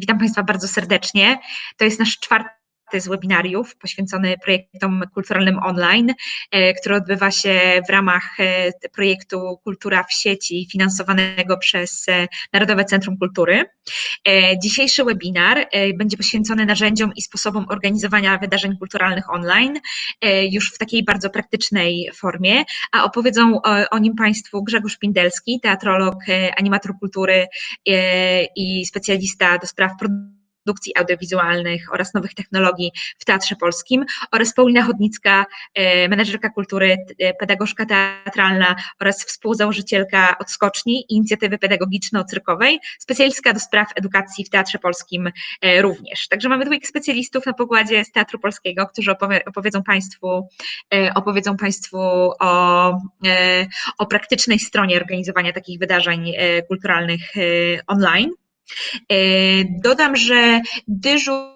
Witam Państwa bardzo serdecznie. To jest nasz czwarty z webinariów poświęcony projektom kulturalnym online, e, który odbywa się w ramach e, projektu Kultura w sieci finansowanego przez e, Narodowe Centrum Kultury. Dzisiejszy webinar będzie poświęcony narzędziom i sposobom organizowania wydarzeń kulturalnych online już w takiej bardzo praktycznej formie, a opowiedzą o, nim Państwu Grzegorz Pindelski, teatrolog, animator kultury i specjalista do spraw produkcji produkcji audiowizualnych oraz nowych technologii w Teatrze Polskim oraz Paulina Chodnicka, e, menedżerka kultury, e, pedagogzka teatralna oraz współzałożycielka Odskoczni, inicjatywy pedagogiczno-cyrkowej, specjalistka do spraw edukacji w Teatrze Polskim e, również. Także mamy dwóch specjalistów na pokładzie z Teatru Polskiego, którzy opowie, opowiedzą Państwu, opowiedzą Państwu o, o praktycznej stronie organizowania takich wydarzeń kulturalnych online. E, dodam, że dyżur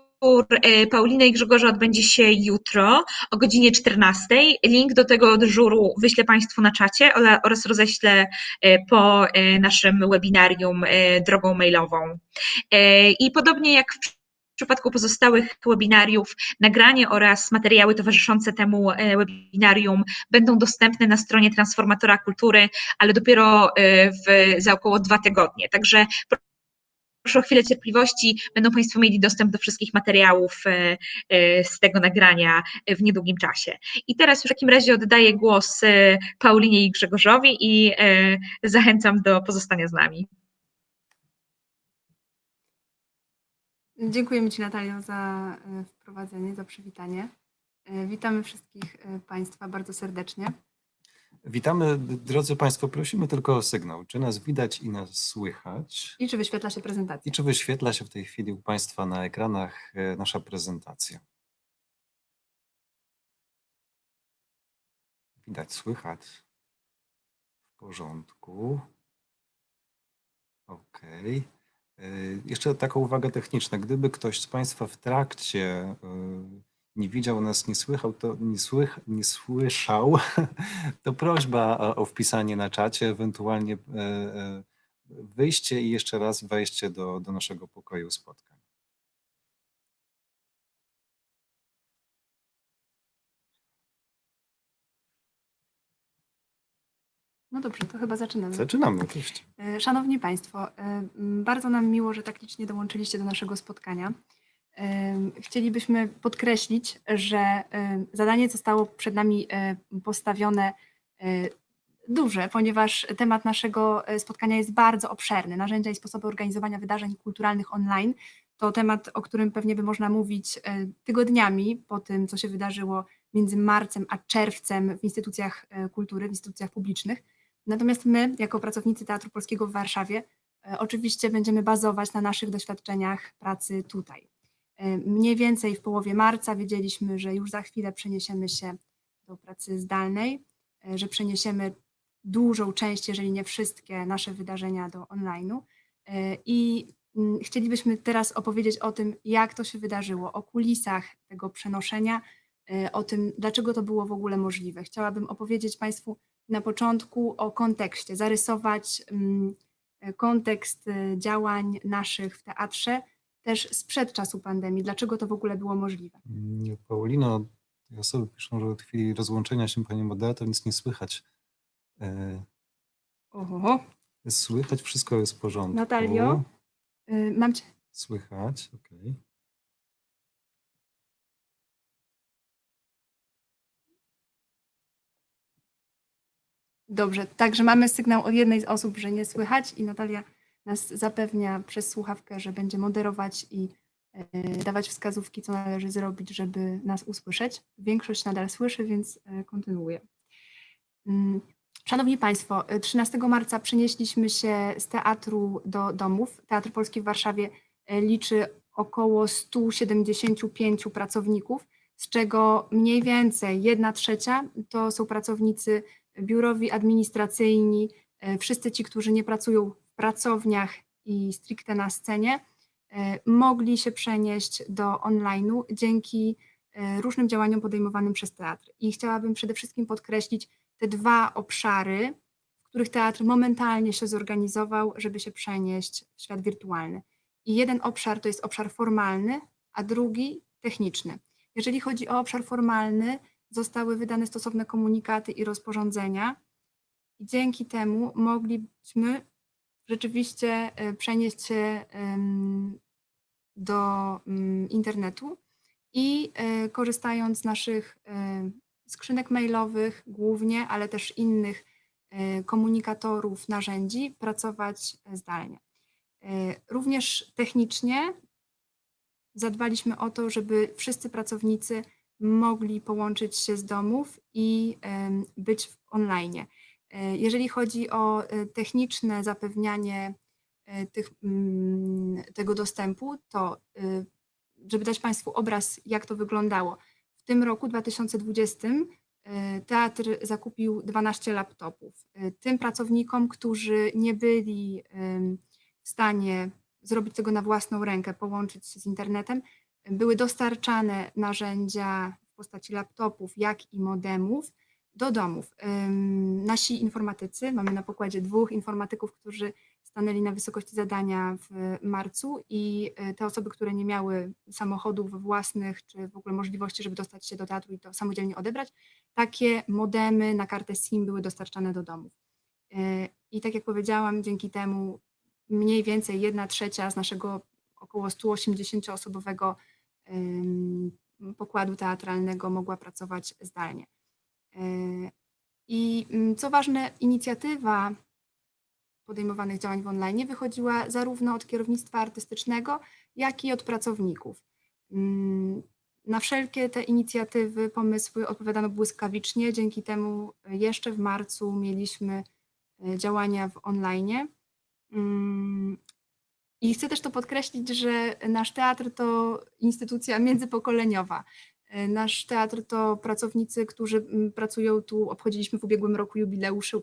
e, Pauliny i Grzegorza odbędzie się jutro o godzinie 14. Link do tego dyżuru wyślę Państwu na czacie oraz roześlę e, po naszym webinarium drogą mailową. I podobnie jak w w przypadku pozostałych webinariów nagranie oraz materiały towarzyszące temu webinarium będą dostępne na stronie Transformatora Kultury, ale dopiero w, za około dwa tygodnie. Także Proszę o chwilę cierpliwości, będą Państwo mieli dostęp do wszystkich materiałów e, e, z tego nagrania w niedługim czasie. I teraz w takim razie oddaję głos e, Paulinie i Grzegorzowi i zachęcam do pozostania z nami. Dziękujemy Ci Natalio za wprowadzenie, za przywitanie. Witamy wszystkich Państwa bardzo serdecznie. Witamy, drodzy Państwo, prosimy tylko o sygnał, czy nas widać i nas słychać. I czy wyświetla się prezentacja. I czy wyświetla się w tej chwili u Państwa na ekranach e, nasza prezentacja. Widać, słychać. W porządku. OK. E, jeszcze taka uwaga techniczna. Gdyby ktoś z Państwa w trakcie e, nie widział nas, nie słychał, to nie, słych, nie słyszał, to prośba o, o wpisanie na czacie, ewentualnie e, e, wyjście i jeszcze raz wejście do, do naszego pokoju spotkań. No dobrze, to chyba zaczynamy. Zaczynamy, oczywiście. E, szanowni Państwo, bardzo nam miło, że tak licznie dołączyliście do naszego spotkania. Chcielibyśmy podkreślić, że zadanie zostało przed nami e, postawione e, duże, ponieważ temat naszego e, spotkania jest bardzo obszerny. Narzędzia i sposoby organizowania wydarzeń kulturalnych online to temat, o którym pewnie by można mówić tygodniami po tym, co się wydarzyło między marcem a czerwcem w instytucjach kultury, w instytucjach publicznych. Natomiast my, jako pracownicy Teatru Polskiego w Warszawie, oczywiście będziemy bazować na naszych doświadczeniach pracy tutaj. E, mniej więcej w połowie marca wiedzieliśmy, że już za chwilę przeniesiemy się do pracy zdalnej, e, że przeniesiemy dużą część, jeżeli nie wszystkie nasze wydarzenia do online'u e, i mm, chcielibyśmy teraz opowiedzieć o tym, jak to się wydarzyło, o kulisach tego przenoszenia, o tym, dlaczego to było w ogóle możliwe. Chciałabym opowiedzieć Państwu na początku o kontekście, zarysować mm, kontekst działań naszych w teatrze, też sprzed czasu pandemii. Dlaczego to w ogóle było możliwe? Mm, Paulino, osoby piszą, że od chwili rozłączenia się pani moderator nic nie słychać. E, Oho. Słychać, wszystko jest w porządku. Natalio, y, mam cię. Słychać, okej. Okay. Dobrze, także mamy sygnał od jednej z osób, że nie słychać i Natalia nas zapewnia przez słuchawkę, że będzie moderować i e, dawać wskazówki, co należy zrobić, żeby nas usłyszeć. Większość nadal słyszy, więc e, kontynuuję. Mm, szanowni Państwo, 13 e, marca przenieśliśmy się z teatru do domów. Teatr Polski w Warszawie liczy około 175 pracowników, z czego mniej więcej 1 trzecia to są pracownicy biurowi, administracyjni, wszyscy ci, którzy nie pracują pracowniach i stricte na scenie, e, mogli się przenieść do online'u dzięki e, różnym działaniom podejmowanym przez teatr. I chciałabym przede wszystkim podkreślić te dwa obszary, w których teatr momentalnie się zorganizował, żeby się przenieść w świat wirtualny. I jeden obszar to jest obszar formalny, a drugi techniczny. Jeżeli chodzi o obszar formalny, zostały wydane stosowne komunikaty i rozporządzenia. I dzięki temu mogliśmy rzeczywiście e, przenieść się do mm, internetu i e, korzystając z naszych e, skrzynek mailowych głównie, ale też innych komunikatorów, narzędzi, pracować zdalnie. Również technicznie zadbaliśmy o to, żeby wszyscy pracownicy mogli połączyć się z domów i być online. E, Jeżeli chodzi o e, techniczne zapewnianie e, tych, mm, tego dostępu, to żeby dać Państwu obraz, jak to wyglądało. W tym roku 2020 e, teatr zakupił 12 laptopów. Tym pracownikom, którzy nie byli w stanie zrobić tego na własną rękę, połączyć się z internetem, były dostarczane narzędzia w postaci laptopów, jak i modemów do domów. Nasi informatycy, mamy na pokładzie dwóch informatyków, którzy stanęli na wysokości zadania w marcu i y, te osoby, które nie miały samochodów własnych, czy w ogóle możliwości, żeby dostać się do teatru i to samodzielnie odebrać, takie modemy na kartę SIM były dostarczane do domów. Y, I tak jak powiedziałam, dzięki temu mniej więcej jedna trzecia z naszego około 180-osobowego ym, pokładu teatralnego mogła pracować zdalnie. Y, I mm, co ważne, inicjatywa podejmowanych działań w online wychodziła zarówno od kierownictwa artystycznego, jak i od pracowników. Mm, Na wszelkie te inicjatywy, pomysły odpowiadano błyskawicznie, dzięki temu jeszcze w marcu mieliśmy y, działania w online. Mm, I chcę też to podkreślić, że nasz teatr to instytucja międzypokoleniowa. Y, Nasz teatr to pracownicy, którzy mm, pracują tu, obchodziliśmy w ubiegłym roku jubileusz y,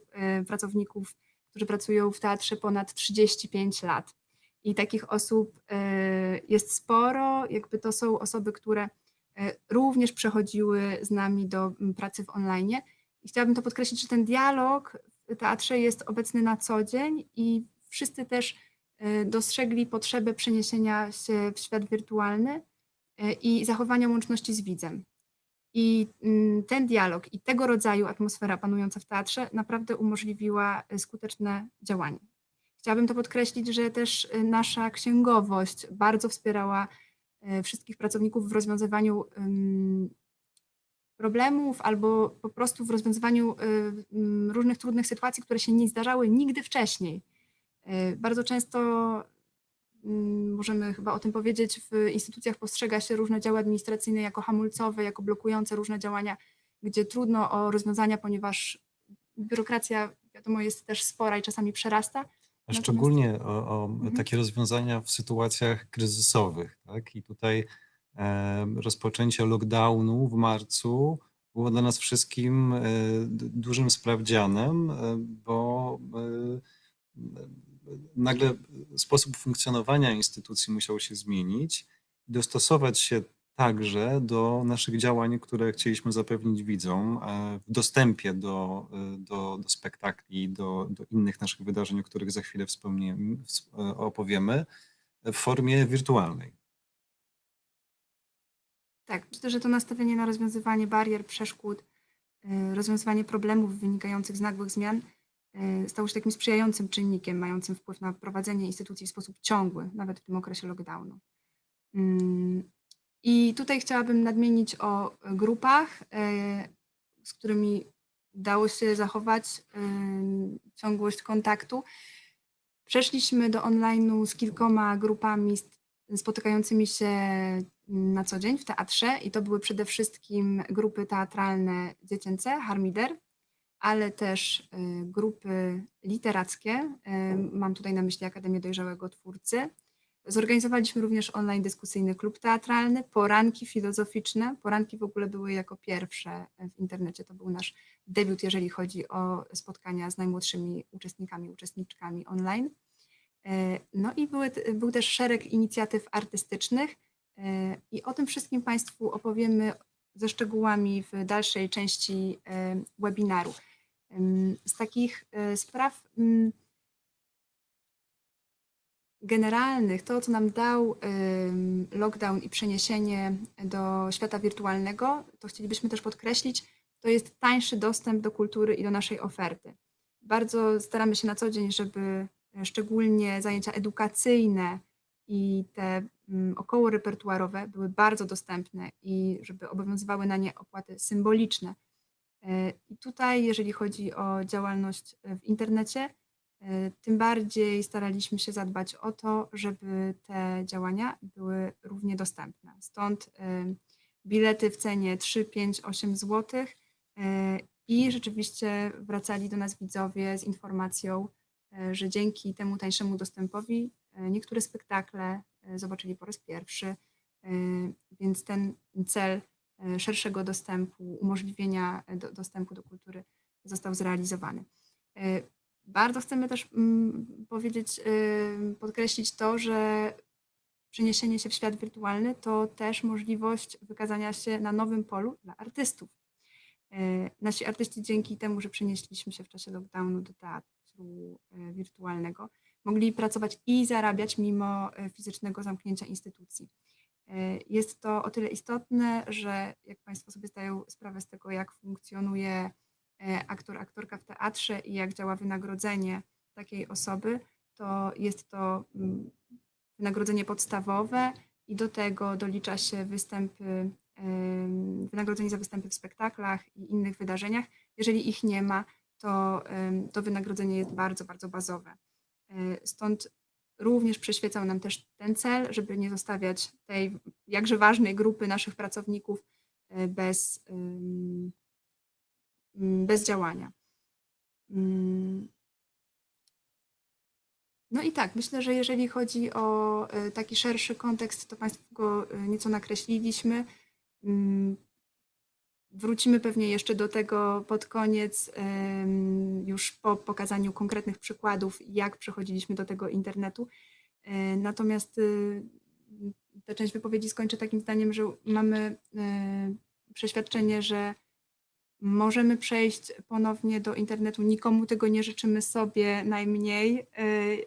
pracowników, którzy pracują w teatrze ponad 35 lat. I takich osób y, jest sporo, jakby to są osoby, które również przechodziły z nami do mm, pracy w online. I chciałabym to podkreślić, że ten dialog w teatrze jest obecny na co dzień i wszyscy też dostrzegli potrzebę przeniesienia się w świat wirtualny i zachowania łączności z widzem. I mm, ten dialog i tego rodzaju atmosfera panująca w teatrze naprawdę umożliwiła y, skuteczne działanie. Chciałabym to podkreślić, że też y, nasza księgowość bardzo wspierała wszystkich pracowników w rozwiązywaniu problemów albo po prostu w rozwiązywaniu różnych trudnych sytuacji, które się nie zdarzały nigdy wcześniej. Bardzo często możemy chyba o tym powiedzieć, w instytucjach postrzega się różne działy administracyjne jako hamulcowe, jako blokujące różne działania, gdzie trudno o rozwiązania, ponieważ biurokracja, wiadomo, jest też spora i czasami przerasta. A Natomiast- szczególnie o, o Mhm. takie rozwiązania w sytuacjach kryzysowych. Tak? I tutaj e, rozpoczęcie lockdownu w marcu było dla nas wszystkim e, dużym sprawdzianem, e, bo e, nagle sposób funkcjonowania instytucji musiał się zmienić i dostosować się także do naszych działań, które chcieliśmy zapewnić widzom e, w dostępie do, e, do, do spektakli, do, do innych naszych wydarzeń, o których za chwilę e, opowiemy, w formie wirtualnej. Tak, myślę, że to nastawienie na rozwiązywanie barier, przeszkód, rozwiązywanie problemów wynikających z nagłych zmian stało się takim sprzyjającym czynnikiem, mającym wpływ na prowadzenie instytucji w sposób ciągły, nawet w tym okresie lockdownu. Mm, I tutaj chciałabym nadmienić o grupach, y, z którymi dało się zachować y, ciągłość kontaktu. Przeszliśmy do online'u z kilkoma grupami spotykającymi się na co dzień w teatrze i to były przede wszystkim grupy teatralne dziecięce, Harmider, ale też y, grupy literackie. y, Mam tutaj na myśli Akademię Dojrzałego Twórcy. Zorganizowaliśmy również online dyskusyjny klub teatralny, poranki filozoficzne. Poranki w ogóle były jako pierwsze w internecie. To był nasz debiut, jeżeli chodzi o spotkania z najmłodszymi uczestnikami, uczestniczkami online. E, No i były, był też szereg inicjatyw artystycznych i o tym wszystkim Państwu opowiemy ze szczegółami w dalszej części webinaru. Z takich e, spraw mm, generalnych, to co nam dał lockdown i przeniesienie do świata wirtualnego, to chcielibyśmy też podkreślić, to jest tańszy dostęp do kultury i do naszej oferty. Bardzo staramy się na co dzień, żeby e, szczególnie zajęcia edukacyjne i te mm, około repertuarowe były bardzo dostępne i żeby obowiązywały na nie opłaty symboliczne. E, I tutaj, jeżeli chodzi o działalność w internecie, e, tym bardziej staraliśmy się zadbać o to, żeby te działania były równie dostępne. Stąd e, bilety w cenie 3, 5, 8 zł i rzeczywiście wracali do nas widzowie z informacją, że dzięki temu tańszemu dostępowi niektóre spektakle zobaczyli po raz pierwszy, więc ten cel E, szerszego dostępu, umożliwienia e, do, dostępu do kultury został zrealizowany. E, bardzo chcemy też mm, powiedzieć, podkreślić to, że przeniesienie się w świat wirtualny to też możliwość wykazania się na nowym polu dla artystów. Nasi artyści dzięki temu, że przenieśliśmy się w czasie lockdownu do teatru wirtualnego, mogli pracować i zarabiać mimo fizycznego zamknięcia instytucji. E, jest to o tyle istotne, że jak Państwo sobie zdają sprawę z tego, jak funkcjonuje e, aktor, aktorka w teatrze i jak działa wynagrodzenie takiej osoby, to jest to mm, wynagrodzenie podstawowe i do tego dolicza się występy, wynagrodzenie za występy w spektaklach i innych wydarzeniach. Jeżeli ich nie ma, to to wynagrodzenie jest bardzo, bardzo bazowe. E, stąd również przyświecał nam też ten cel, żeby nie zostawiać tej jakże ważnej grupy naszych pracowników e, bez, bez działania. Mm. No i tak, myślę, że jeżeli chodzi o e, taki szerszy kontekst, to Państwu go e, nieco nakreśliliśmy. Wrócimy pewnie jeszcze do tego pod koniec, już po pokazaniu konkretnych przykładów, jak przechodziliśmy do tego internetu. E, natomiast y, tę część wypowiedzi skończę takim zdaniem, że mamy e, przeświadczenie, że możemy przejść ponownie do internetu. Nikomu tego nie życzymy sobie najmniej, e,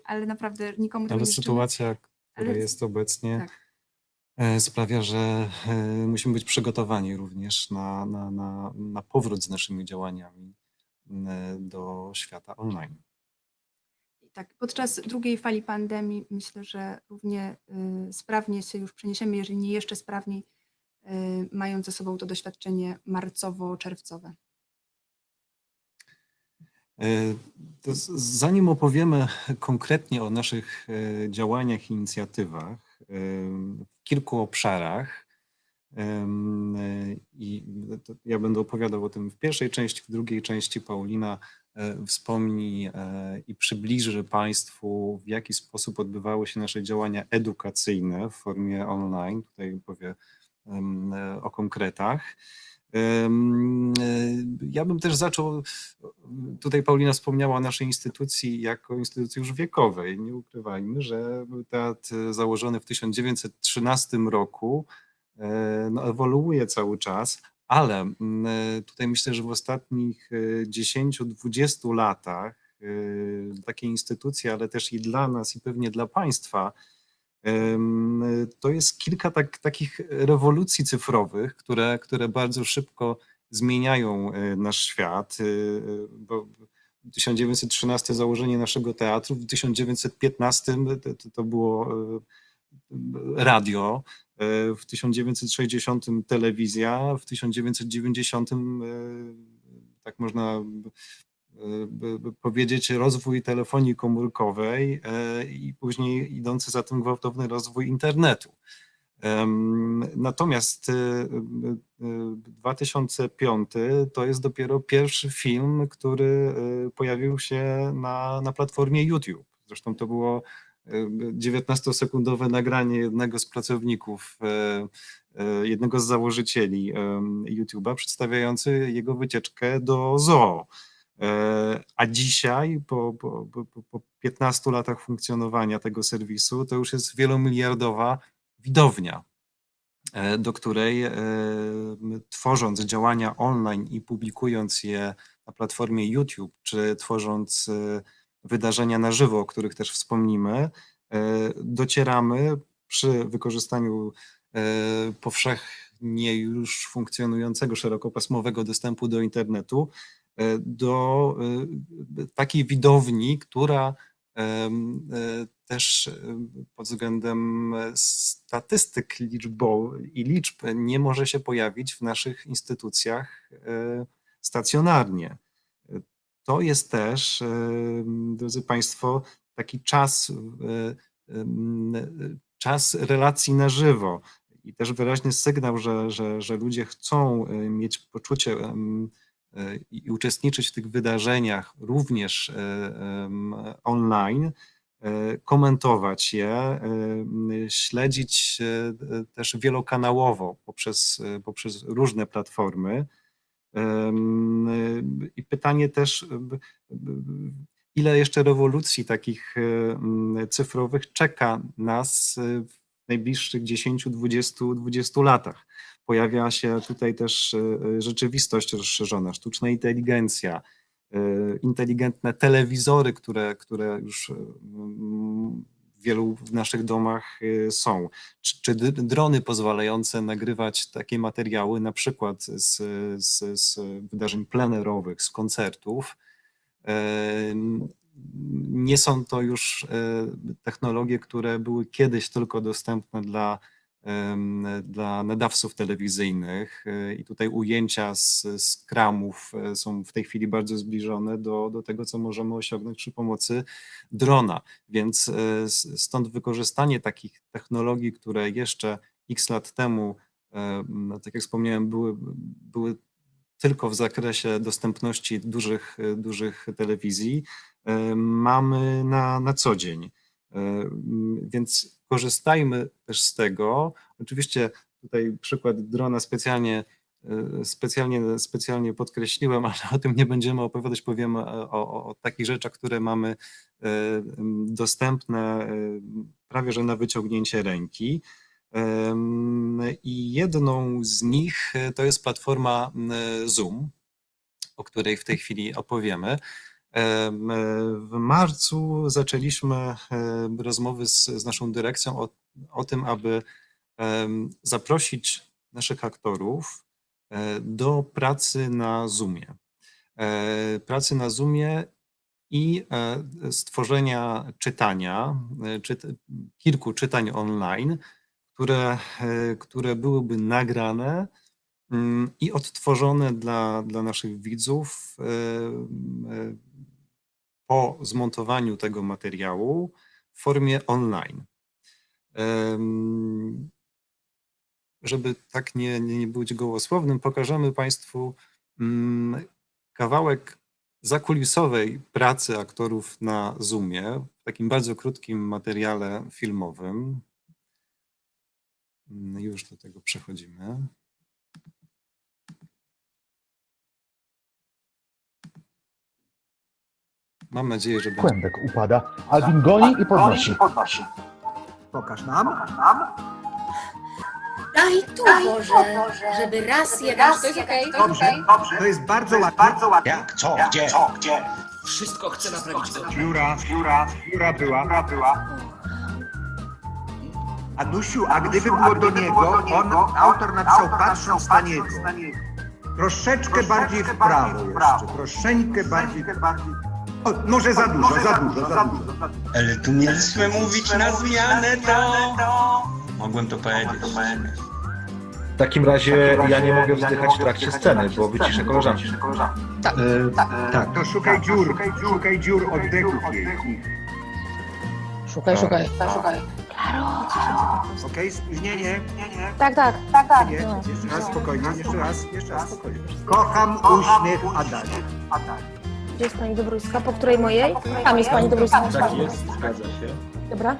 ale naprawdę nikomu tego Ale nie życzymy. sytuacja, która Ale- jest obecnie, Tak. E, sprawia, że e, musimy być przygotowani również na, na, na, na powrót z naszymi działaniami e, do świata online. Tak, podczas drugiej fali pandemii myślę, że równie sprawnie się już przeniesiemy, jeżeli nie jeszcze sprawniej, mając ze sobą to doświadczenie marcowo-czerwcowe. Zanim opowiemy konkretnie o naszych działaniach i inicjatywach w kilku obszarach, i ja będę opowiadał o tym w pierwszej części, w drugiej części Paulina e, wspomni e, i przybliży Państwu, w jaki sposób odbywały się nasze działania edukacyjne w formie online. Tutaj powie e, o konkretach. E, Ja bym też zaczął, tutaj Paulina wspomniała o naszej instytucji jako instytucji już wiekowej. Nie ukrywajmy, że teatr założony w 1913 roku, e, no, ewoluuje cały czas, ale e, tutaj myślę, że w ostatnich e, 10-20 latach takie instytucje, ale też i dla nas i pewnie dla Państwa, To jest kilka tak, takich rewolucji cyfrowych, które, które bardzo szybko zmieniają e, nasz świat. e, Bo 1913 założenie naszego teatru, w 1915 to, to- było e, radio, w 1960 telewizja, w 1990 e, tak można powiedzieć, rozwój telefonii komórkowej e, i później idący za tym gwałtowny rozwój internetu. Natomiast e, e, 2005 to jest dopiero pierwszy film, który e, pojawił się na, na platformie YouTube. Zresztą to było e, 19-sekundowe nagranie jednego z pracowników, e, e, jednego z założycieli YouTube'a, przedstawiający jego wycieczkę do zoo. E, A dzisiaj, po, po, po, po 15 latach funkcjonowania tego serwisu, to już jest wielomiliardowa widownia, e, do której e, tworząc działania online i publikując je na platformie YouTube, czy tworząc wydarzenia na żywo, o których też wspomnimy, docieramy przy wykorzystaniu powszechnie już funkcjonującego szerokopasmowego dostępu do internetu do takiej widowni, która też pod względem statystyk liczbowych i liczb nie może się pojawić w naszych instytucjach stacjonarnie. To jest też, drodzy Państwo, taki czas, czas relacji na żywo i też wyraźny sygnał, że, że, że ludzie chcą mieć poczucie i uczestniczyć w tych wydarzeniach również online, komentować je, śledzić też wielokanałowo poprzez, poprzez różne platformy. I pytanie też, ile jeszcze rewolucji takich cyfrowych czeka nas w najbliższych 10, 20, 20 latach. Pojawia się tutaj też rzeczywistość rozszerzona, sztuczna inteligencja, inteligentne telewizory, które, które już w wielu w naszych domach są, czy, czy drony pozwalające nagrywać takie materiały, na przykład z, z, z wydarzeń plenerowych, z koncertów. Nie są to już technologie, które były kiedyś tylko dostępne dla dla nadawców telewizyjnych i tutaj ujęcia z, z kramów e, są w tej chwili bardzo zbliżone do, do tego, co możemy osiągnąć przy pomocy drona, więc e, stąd wykorzystanie takich technologii, które jeszcze x lat temu, no, tak jak wspomniałem, były, były tylko w zakresie dostępności dużych, dużych telewizji, mamy na, na co dzień. Więc korzystajmy też z tego. Oczywiście tutaj przykład drona specjalnie, e, specjalnie, specjalnie podkreśliłem, ale o tym nie będziemy opowiadać, powiemy o, o, o takich rzeczach, które mamy e, dostępne e, prawie że na wyciągnięcie ręki. I jedną z nich to jest platforma Zoom, o której w tej chwili opowiemy. W marcu zaczęliśmy rozmowy z, z naszą dyrekcją o, o tym, aby zaprosić naszych aktorów e, do pracy na Zoomie. E, pracy na Zoomie i e, stworzenia czytania, czyt, kilku czytań online, które, które byłyby nagrane mm, i odtworzone dla, dla naszych widzów po zmontowaniu tego materiału w formie online. Żeby tak nie, nie być gołosłownym, pokażemy Państwu mm, kawałek zakulisowej pracy aktorów na Zoomie, w takim bardzo krótkim materiale filmowym. Mm, już do tego przechodzimy. Mam nadzieję, że będzie. Kłębek upada, Alvin goni i podnosi. Pokaż nam. Daj tu, Boże, żeby raz jeden... To jest okej. Dobrze, to jest bardzo ładnie. Bardzo. Jak? Co? Gdzie? Gdzie? Wszystko chcę naprawić Pióra, pióra, pióra była, pióra była. Anusiu, a gdyby było do niego, on, autor napisał patrząc na niego. Troszeczkę bardziej w prawo jeszcze, troszeczkę bardziej. O, może za dużo, za dużo, za dużo. Ale tu mieliśmy mówić na zmianę, to... Mogłem to powiedzieć. W takim razie ja nie mogę wzdychać w trakcie sceny, bo wyciszę koleżanki. Tak, to szukaj dziur, szukaj dziur oddechów jej. Szukaj, szukaj, szukaj. Okej, spóźnienie. Tak, tak, tak, tak. Nie, jeszcze raz spokojnie, jeszcze raz, jeszcze raz spokojnie. Kocham uśmiech Adania. Gdzie jest pani Dobruska? Po której mojej? Tam jest pani Dobruska. Tak jest, zgadza się. Dobra.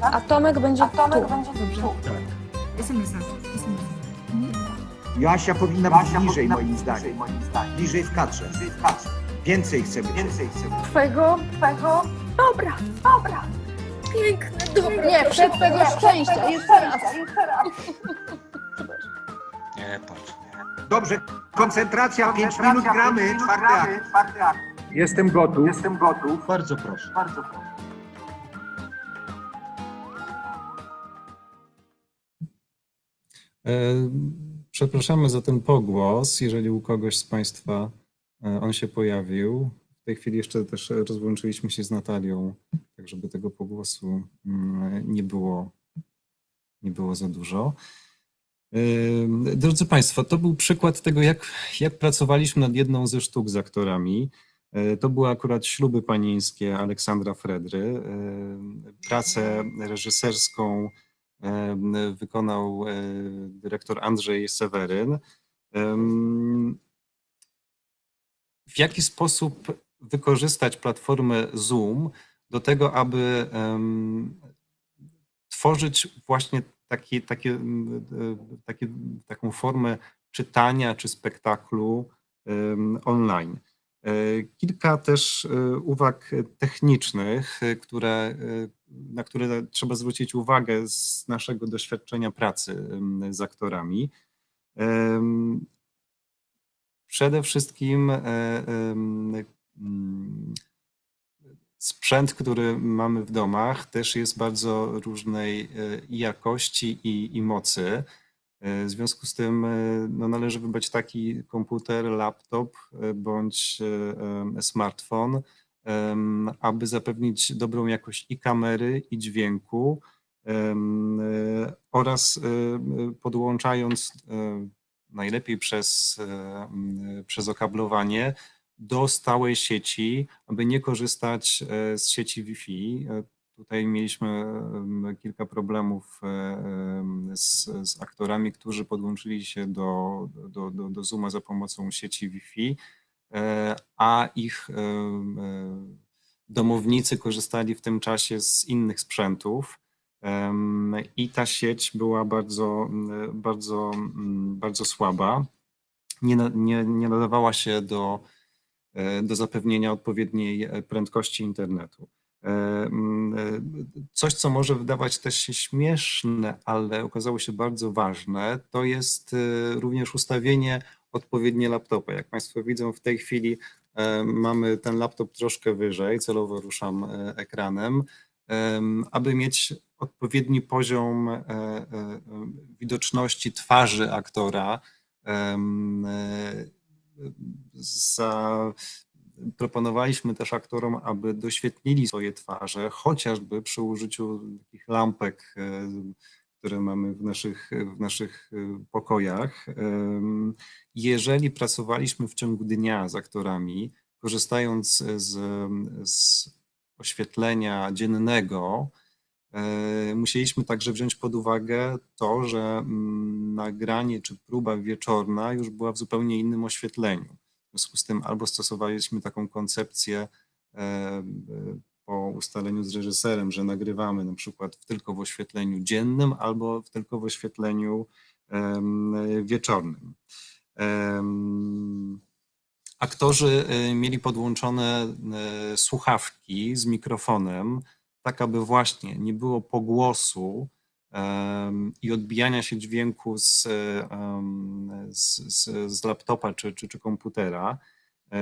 A Tomek będzie tu. Jestem za. Jestem Joasia powinna być bliżej moim zdaniem. Bliżej w kadrze. Więcej chcemy. Więcej chcemy. Twojego, twojego. Dobra, dobra. Piękne. Nie, przed tego szczęścia. Jeszcze raz. Nie, patrz. Dobrze, koncentracja, 5 minut gramy, czwarty akt. Jestem gotów. Jestem gotów. Bardzo proszę. Bardzo proszę. E, przepraszamy za ten pogłos, jeżeli u kogoś z Państwa e, on się pojawił. W tej chwili jeszcze też rozłączyliśmy się z Natalią, tak żeby tego pogłosu mm, nie było, nie było za dużo. E, drodzy Państwo, to był przykład tego, jak, jak pracowaliśmy nad jedną ze sztuk z aktorami. E, To były akurat śluby panieńskie Aleksandra Fredry. E, Pracę reżyserską e, wykonał dyrektor Andrzej Seweryn. W jaki sposób wykorzystać platformę Zoom do tego, aby tworzyć właśnie taki, e, takie, taką formę czytania czy spektaklu online. E, Kilka też e, uwag technicznych, e, które, na które trzeba zwrócić uwagę z naszego doświadczenia pracy z aktorami. Przede wszystkim mm, sprzęt, który mamy w domach, też jest bardzo różnej jakości i, i mocy. W związku z tym e, no, należy wybrać taki komputer, laptop e, bądź e, smartfon, aby zapewnić dobrą jakość i kamery, i dźwięku oraz podłączając najlepiej przez, przez okablowanie do stałej sieci, aby nie korzystać z sieci Wi-Fi. Tutaj mieliśmy kilka problemów e, z, z aktorami, którzy podłączyli się do, do, do, do Zooma za pomocą sieci Wi-Fi, e, a ich e, domownicy korzystali w tym czasie z innych sprzętów. I ta sieć była bardzo, bardzo, bardzo słaba. Nie, nie, nie nadawała się do, do zapewnienia odpowiedniej prędkości internetu. Coś, co może wydawać też się śmieszne, ale okazało się bardzo ważne, to jest e, również ustawienie odpowiednie laptopa. Jak Państwo widzą, w tej chwili e, mamy ten laptop troszkę wyżej, celowo ruszam e, ekranem, em, aby mieć odpowiedni poziom widoczności twarzy aktora. Za, proponowaliśmy też aktorom, aby doświetlili swoje twarze, chociażby przy użyciu takich lampek, e, które mamy w naszych, w naszych e, pokojach. Jeżeli pracowaliśmy w ciągu dnia z aktorami, korzystając z, z oświetlenia dziennego, e, musieliśmy także wziąć pod uwagę to, że mm, nagranie czy próba wieczorna już była w zupełnie innym oświetleniu. W związku z tym albo stosowaliśmy taką koncepcję e, e, po ustaleniu z reżyserem, że nagrywamy na przykład tylko w oświetleniu dziennym albo tylko w oświetleniu wieczornym. Aktorzy e, mieli podłączone słuchawki z mikrofonem, tak aby właśnie nie było pogłosu i odbijania się dźwięku z, z, z, z laptopa czy, czy, czy komputera. E,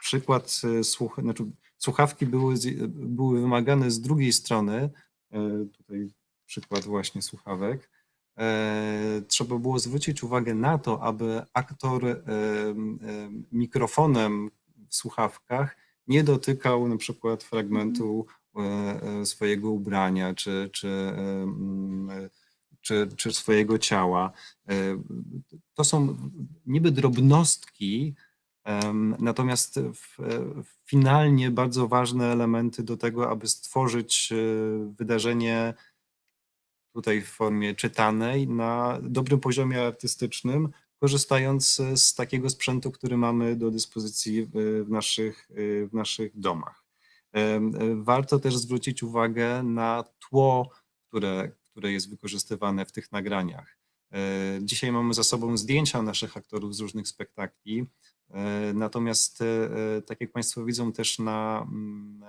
Przykład e, słuch, znaczy słuchawki były, były wymagane z drugiej strony. e, Tutaj przykład właśnie słuchawek. Trzeba było zwrócić uwagę na to, aby aktor em, em, mikrofonem w słuchawkach nie dotykał na przykład fragmentu e, swojego ubrania czy, czy, e, czy, czy swojego ciała. E, To są niby drobnostki, natomiast e, finalnie bardzo ważne elementy do tego, aby stworzyć e, wydarzenie tutaj w formie czytanej na dobrym poziomie artystycznym, korzystając e, z takiego sprzętu, który mamy do dyspozycji w, naszych, e, w naszych domach. Warto też zwrócić uwagę na tło, które, które jest wykorzystywane w tych nagraniach. E, Dzisiaj mamy za sobą zdjęcia naszych aktorów z różnych spektakli, e, natomiast, e, tak jak Państwo widzą też na mm,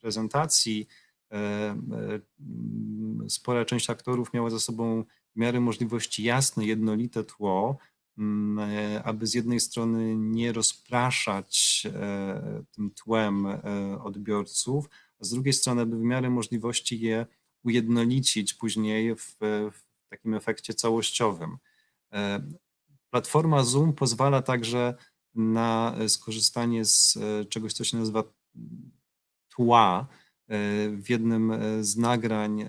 prezentacji, spora część aktorów miała za sobą w miarę możliwości jasne, jednolite tło, aby z jednej strony nie rozpraszać e, tym tłem e, odbiorców, a z drugiej strony, aby w miarę możliwości je ujednolicić później w, w takim efekcie całościowym. E, Platforma Zoom pozwala także na e, skorzystanie z e, czegoś, co się nazywa tła. E, W jednym e, z nagrań, e,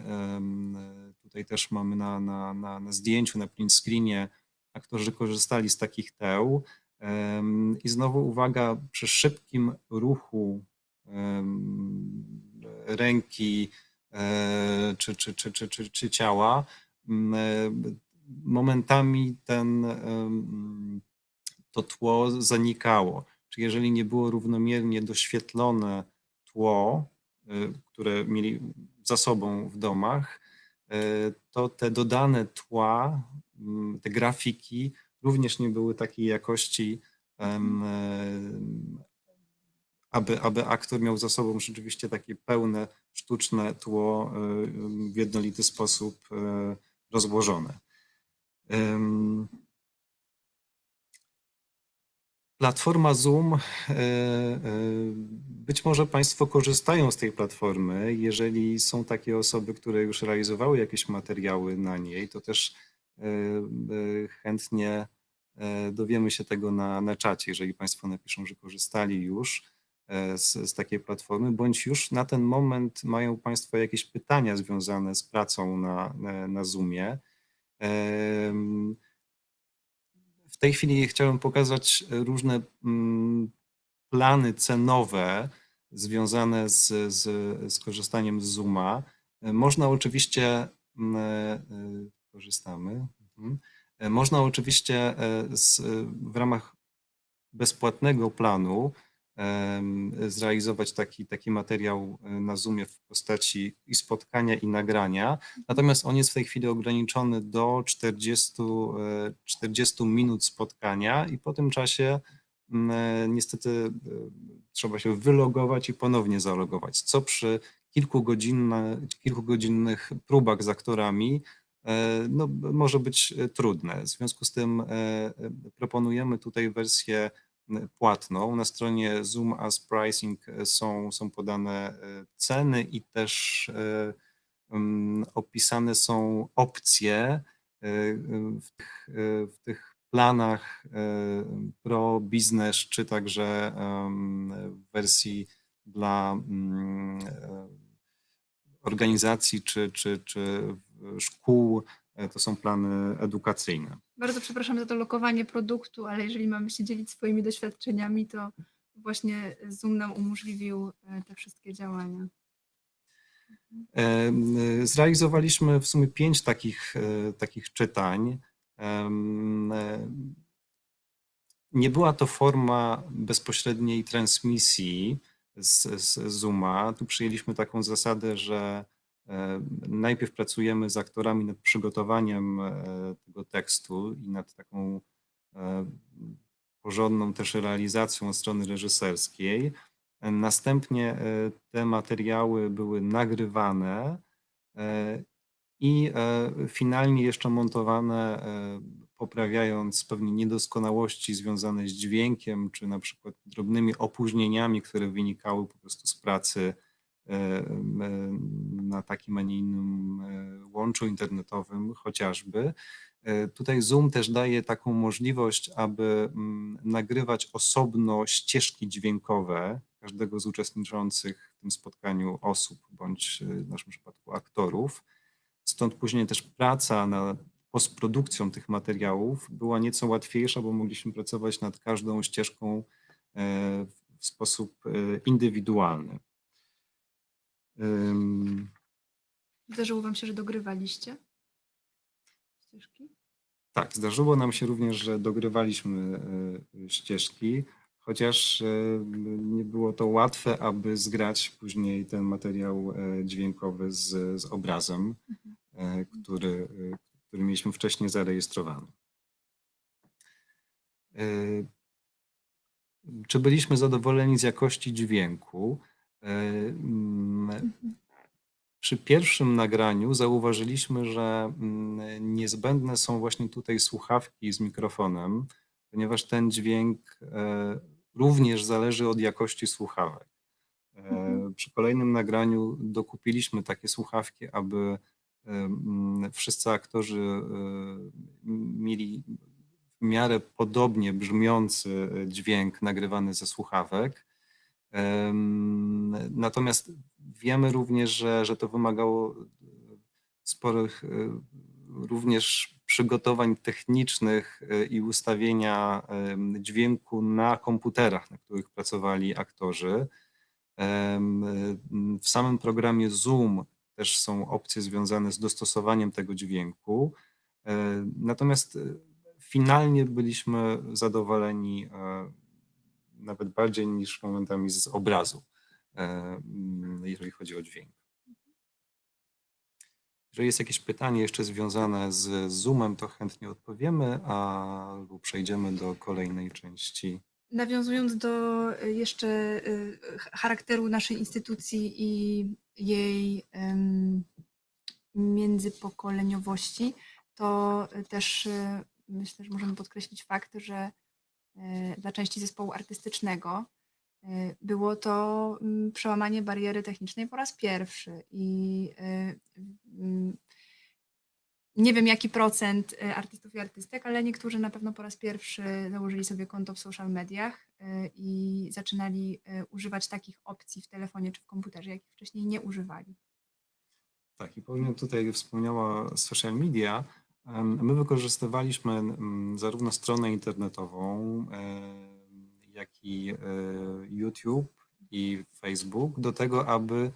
tutaj też mamy na, na, na, na zdjęciu, na print screenie, aktorzy korzystali z takich teł. I znowu uwaga, przy szybkim ruchu ręki e, czy, czy, czy, czy, czy, czy ciała, e, momentami ten, to tło zanikało. Czy jeżeli nie było równomiernie doświetlone tło, y, które mieli za sobą w domach, to te dodane tła, te grafiki również nie były takiej jakości, em, aby, aby aktor miał za sobą rzeczywiście takie pełne, sztuczne tło w jednolity sposób y, rozłożone. Platforma Zoom, e, e, być może Państwo korzystają z tej platformy. Jeżeli są takie osoby, które już realizowały jakieś materiały na niej, to też e, e, chętnie e, dowiemy się tego na, na czacie, jeżeli Państwo napiszą, że korzystali już e, z, z takiej platformy, bądź już na ten moment mają Państwo jakieś pytania związane z pracą na, na, na Zoomie. W tej chwili chciałem pokazać różne mm, plany cenowe związane z, z, z korzystaniem z Zooma. Można oczywiście, mm, e, korzystamy, mhm. E, można oczywiście e, z, w ramach bezpłatnego planu zrealizować taki, taki materiał e, na Zoomie w postaci i spotkania, i nagrania. Natomiast on jest w tej chwili ograniczony do 40, e, 40 minut spotkania i po tym czasie e, niestety e, trzeba się wylogować i ponownie zalogować, co przy kilkugodzinnych próbach z aktorami e, no, może być e, trudne. W związku z tym e, e, proponujemy tutaj wersję płatną. Na stronie Zoom as Pricing e, są, są podane e, ceny i też e, opisane są opcje e, w tych, e, w tych planach e, pro biznes, czy także w wersji dla e, organizacji czy, czy, czy szkół. E, To są plany edukacyjne. Bardzo przepraszam za to lokowanie produktu, ale jeżeli mamy się dzielić swoimi doświadczeniami, to właśnie Zoom nam umożliwił e, te wszystkie działania. Em, Zrealizowaliśmy w sumie pięć takich, e, takich czytań. E, Nie była to forma bezpośredniej transmisji z, z Zooma. Tu przyjęliśmy taką zasadę, że e, najpierw pracujemy z aktorami nad przygotowaniem e, tego tekstu i nad taką e, porządną też realizacją od strony reżyserskiej. Następnie e, te materiały były nagrywane e, i e, finalnie jeszcze montowane, e, poprawiając pewnie niedoskonałości związane z dźwiękiem, czy na przykład drobnymi opóźnieniami, które wynikały po prostu z pracy e, na takim, a nie innym e, łączu internetowym chociażby. E, Tutaj Zoom też daje taką możliwość, aby nagrywać osobno ścieżki dźwiękowe każdego z uczestniczących w tym spotkaniu osób, bądź e, w naszym przypadku aktorów. Stąd później też praca nad postprodukcją tych materiałów była nieco łatwiejsza, bo mogliśmy pracować nad każdą ścieżką e, w sposób e, indywidualny. Zdarzyło Wam się, że dogrywaliście ścieżki? Tak, zdarzyło nam się również, że dogrywaliśmy e, ścieżki, chociaż e, nie było to łatwe, aby zgrać później ten materiał e, dźwiękowy z, z obrazem, e, który, który mieliśmy wcześniej zarejestrowany. Czy byliśmy zadowoleni z jakości dźwięku? E, mm, przy pierwszym nagraniu zauważyliśmy, że mm, niezbędne są właśnie tutaj słuchawki z mikrofonem, ponieważ ten dźwięk e, również zależy od jakości słuchawek. E, Przy kolejnym nagraniu dokupiliśmy takie słuchawki, aby mm, wszyscy aktorzy mieli w miarę podobnie brzmiący dźwięk nagrywany ze słuchawek. Natomiast wiemy również, że, że to wymagało sporych e, również przygotowań technicznych e, i ustawienia dźwięku na komputerach, na których pracowali aktorzy. W samym programie Zoom też są opcje związane z dostosowaniem tego dźwięku. E, Natomiast e, finalnie byliśmy zadowoleni e, nawet bardziej niż momentami z obrazu, e, mm, jeżeli chodzi o dźwięk. Jeżeli jest jakieś pytanie jeszcze związane z Zoomem, to chętnie odpowiemy, albo przejdziemy do kolejnej części. Nawiązując do y, jeszcze ch- charakteru naszej instytucji i jej międzypokoleniowości, to też myślę, że możemy podkreślić fakt, że dla części zespołu artystycznego y, było to mm, przełamanie bariery technicznej po raz pierwszy i y, mm, nie wiem jaki procent artystów i artystek, ale niektórzy na pewno po raz pierwszy założyli sobie konto w social mediach i zaczynali używać takich opcji w telefonie czy w komputerze, jakich wcześniej nie używali. Tak, i Paulina tutaj wspomniała social media. My wykorzystywaliśmy zarówno stronę internetową, jak i e, YouTube i Facebook do tego, aby,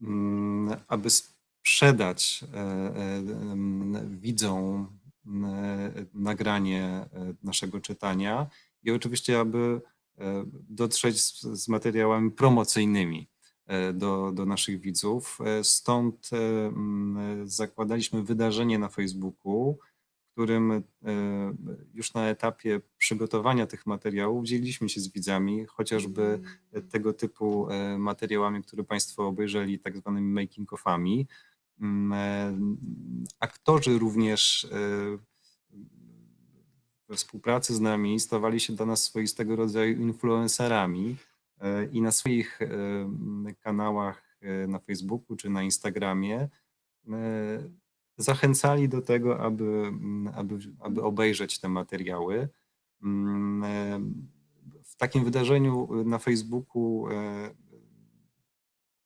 mm, aby sprzedać e, e, widzom nagranie naszego czytania i oczywiście, aby dotrzeć z, z materiałami promocyjnymi do, do naszych widzów. E, Stąd e, mm, zakładaliśmy wydarzenie na Facebooku, w którym e, już na etapie przygotowania tych materiałów dzieliliśmy się z widzami, chociażby tego typu e, materiałami, które Państwo obejrzeli, tak zwanymi making-offami. Mm, e, Aktorzy również e, we współpracy z nami stawali się dla nas swoistego rodzaju influencerami e, i na swoich e, kanałach e, na Facebooku czy na Instagramie e, zachęcali do tego, aby, aby, aby obejrzeć te materiały. W takim wydarzeniu na Facebooku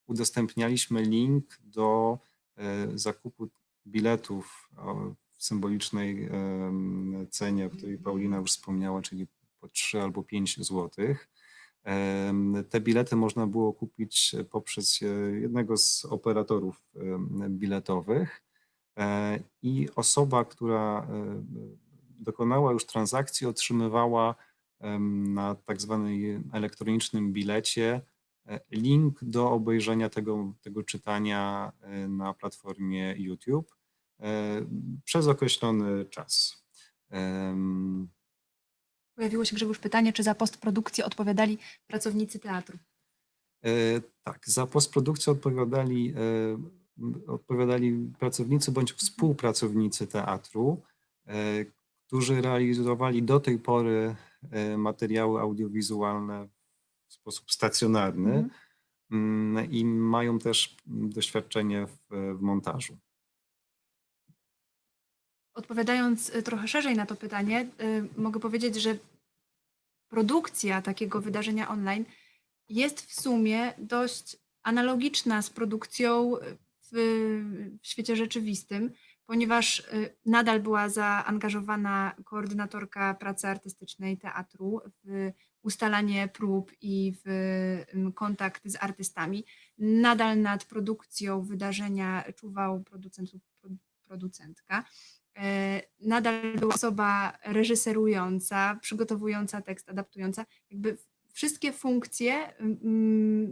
udostępnialiśmy link do zakupu biletów o symbolicznej cenie, o której Paulina już wspomniała, czyli po 3 albo 5 złotych. Te bilety można było kupić poprzez e, jednego z operatorów biletowych e, i osoba, która e, dokonała już transakcji, otrzymywała na tak zwanym elektronicznym bilecie e, link do obejrzenia tego, tego czytania e, na platformie YouTube e, przez określony czas. Pojawiło się Grzegorz pytanie, czy za postprodukcję odpowiadali pracownicy teatru. E, Tak, za postprodukcję odpowiadali, e, odpowiadali pracownicy bądź współpracownicy teatru, e, którzy realizowali do tej pory e, materiały audiowizualne w sposób stacjonarny Mhm. mm, i mają też doświadczenie w, w montażu. Odpowiadając y, trochę szerzej na to pytanie, y, mogę powiedzieć, że produkcja takiego wydarzenia online jest w sumie dość analogiczna z produkcją w, w świecie rzeczywistym, ponieważ y, nadal była zaangażowana koordynatorka pracy artystycznej teatru w ustalanie prób i w kontakt z artystami. Nadal nad produkcją wydarzenia czuwał producent lub pro- producentka. E, Nadal była osoba reżyserująca, przygotowująca tekst, adaptująca. Jakby wszystkie funkcje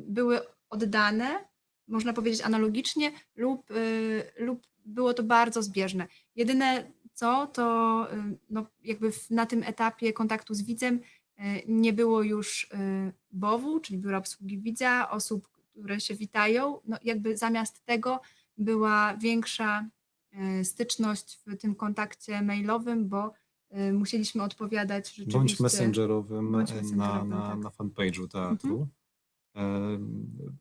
były oddane, można powiedzieć analogicznie, lub, y, lub było to bardzo zbieżne. Jedyne co, to y, no, jakby na tym etapie kontaktu z widzem y, nie było już BOW-u, czyli Biura Obsługi Widza, osób, które się witają. No, jakby zamiast tego była większa styczność w tym kontakcie mailowym, bo y, musieliśmy odpowiadać rzeczywiście. Bądź messengerowym Bądź e, na, messengerowym, na, tak. na fanpage'u teatru. E,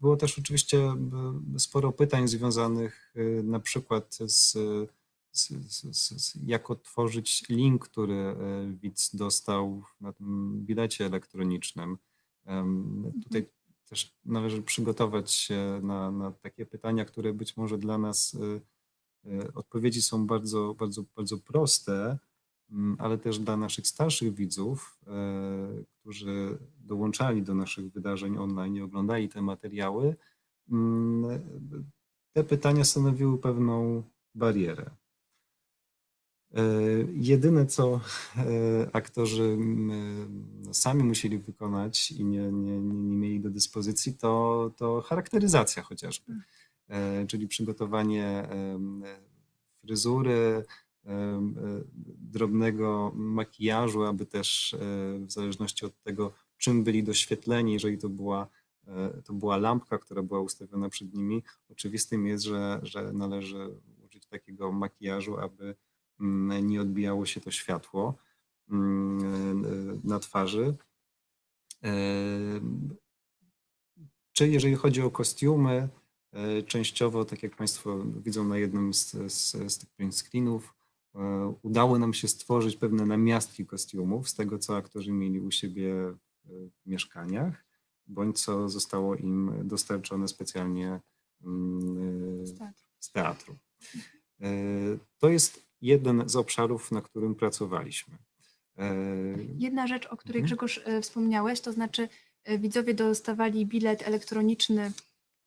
Było też oczywiście e, sporo pytań związanych e, na przykład z, z, z, z, jak otworzyć link, który e, widz dostał na tym bilecie elektronicznym. Tutaj też należy przygotować się na, na takie pytania, które być może dla nas e, e, odpowiedzi są bardzo, bardzo, bardzo proste, mm, ale też dla naszych starszych widzów, e, którzy dołączali do naszych wydarzeń online i oglądali te materiały, mm, te pytania stanowiły pewną barierę. E, Jedyne, co e, aktorzy mm, sami musieli wykonać i nie, nie, nie, mieli do dyspozycji, to, to charakteryzacja chociażby, E, czyli przygotowanie em, fryzury, e, drobnego makijażu, aby też e, w zależności od tego, czym byli doświetleni, jeżeli to była, e, to była lampka, która była ustawiona przed nimi, oczywistym jest, że, że należy użyć takiego makijażu, aby mm, nie odbijało się to światło mm, e, na twarzy. E, Czy jeżeli chodzi o kostiumy, e, częściowo, tak jak Państwo widzą na jednym z, z, z tych print screenów, e, udało nam się stworzyć pewne namiastki kostiumów z tego, co aktorzy mieli u siebie w mieszkaniach, bądź co zostało im dostarczone specjalnie mm, Z teatru. z teatru. E, To jest jeden z obszarów, na którym pracowaliśmy. E, Jedna rzecz, o której Mhm. Grzegorz e, wspomniałeś, to znaczy e, widzowie dostawali bilet elektroniczny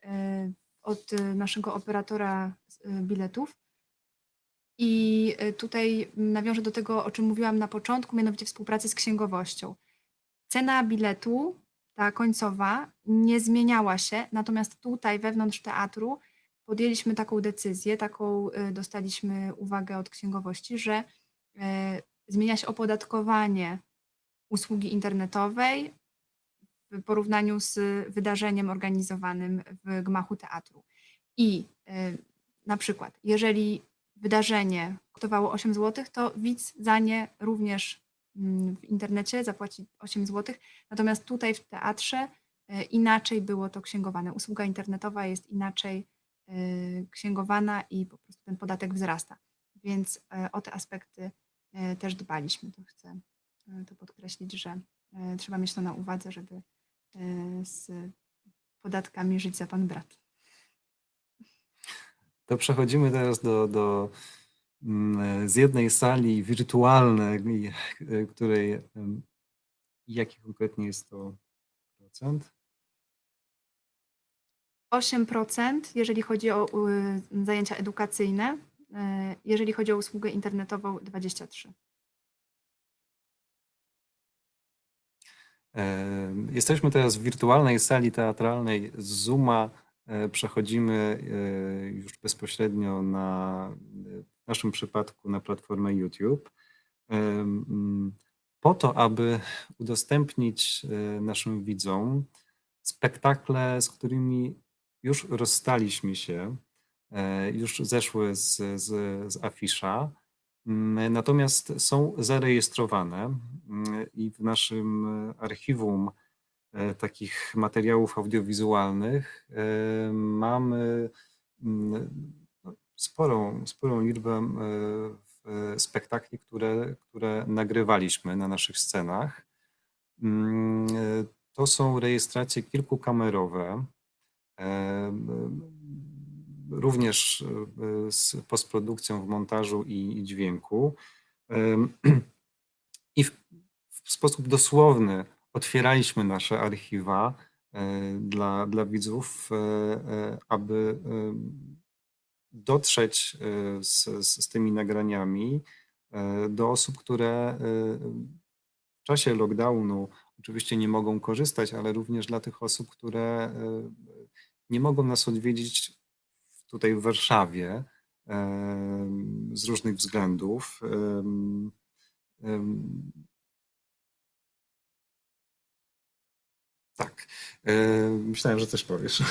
e, od e, naszego operatora e, biletów. I e, tutaj nawiążę do tego, o czym mówiłam na początku, mianowicie współpracy z księgowością. Cena biletu, ta końcowa, nie zmieniała się, natomiast tutaj wewnątrz teatru podjęliśmy taką decyzję, taką dostaliśmy uwagę od księgowości, że zmienia się opodatkowanie usługi internetowej w porównaniu z wydarzeniem organizowanym w gmachu teatru. I y, na przykład, jeżeli wydarzenie kosztowało 8 zł, to widz za nie również mm, w internecie zapłaci 8 zł. Natomiast tutaj w teatrze y, inaczej było to księgowane. Usługa internetowa jest inaczej y, księgowana i po prostu ten podatek wzrasta. Więc o te aspekty też dbaliśmy. To chcę to podkreślić, że trzeba mieć to na uwadze, żeby z podatkami żyć za pan brat. To przechodzimy teraz do, do mm, z jednej sali wirtualnej, y, której jaki konkretnie jest to procent? 8%, jeżeli chodzi o zajęcia edukacyjne, y, jeżeli chodzi o usługę internetową 23%. Jesteśmy teraz w wirtualnej sali teatralnej z Zooma. E, Przechodzimy e, już bezpośrednio na, w naszym przypadku na platformę YouTube. Po to, aby udostępnić e, naszym widzom spektakle, z którymi już rozstaliśmy się, już zeszły z, z, z afisza. Mm, Natomiast są zarejestrowane mm, i w naszym archiwum e, takich materiałów audiowizualnych e, mamy mm, no, sporą, sporą liczbę e, spektakli, które, które nagrywaliśmy na naszych scenach. To są rejestracje kilkukamerowe, również e, z postprodukcją w montażu i, dźwięku. I w, sposób dosłowny otwieraliśmy nasze archiwa e, dla, dla widzów, e, aby dotrzeć z, z, tymi nagraniami do osób, które w czasie lockdownu oczywiście nie mogą korzystać, ale również dla tych osób, które nie mogą nas odwiedzić tutaj w Warszawie z różnych względów. Tak. Myślałem, że coś powiesz.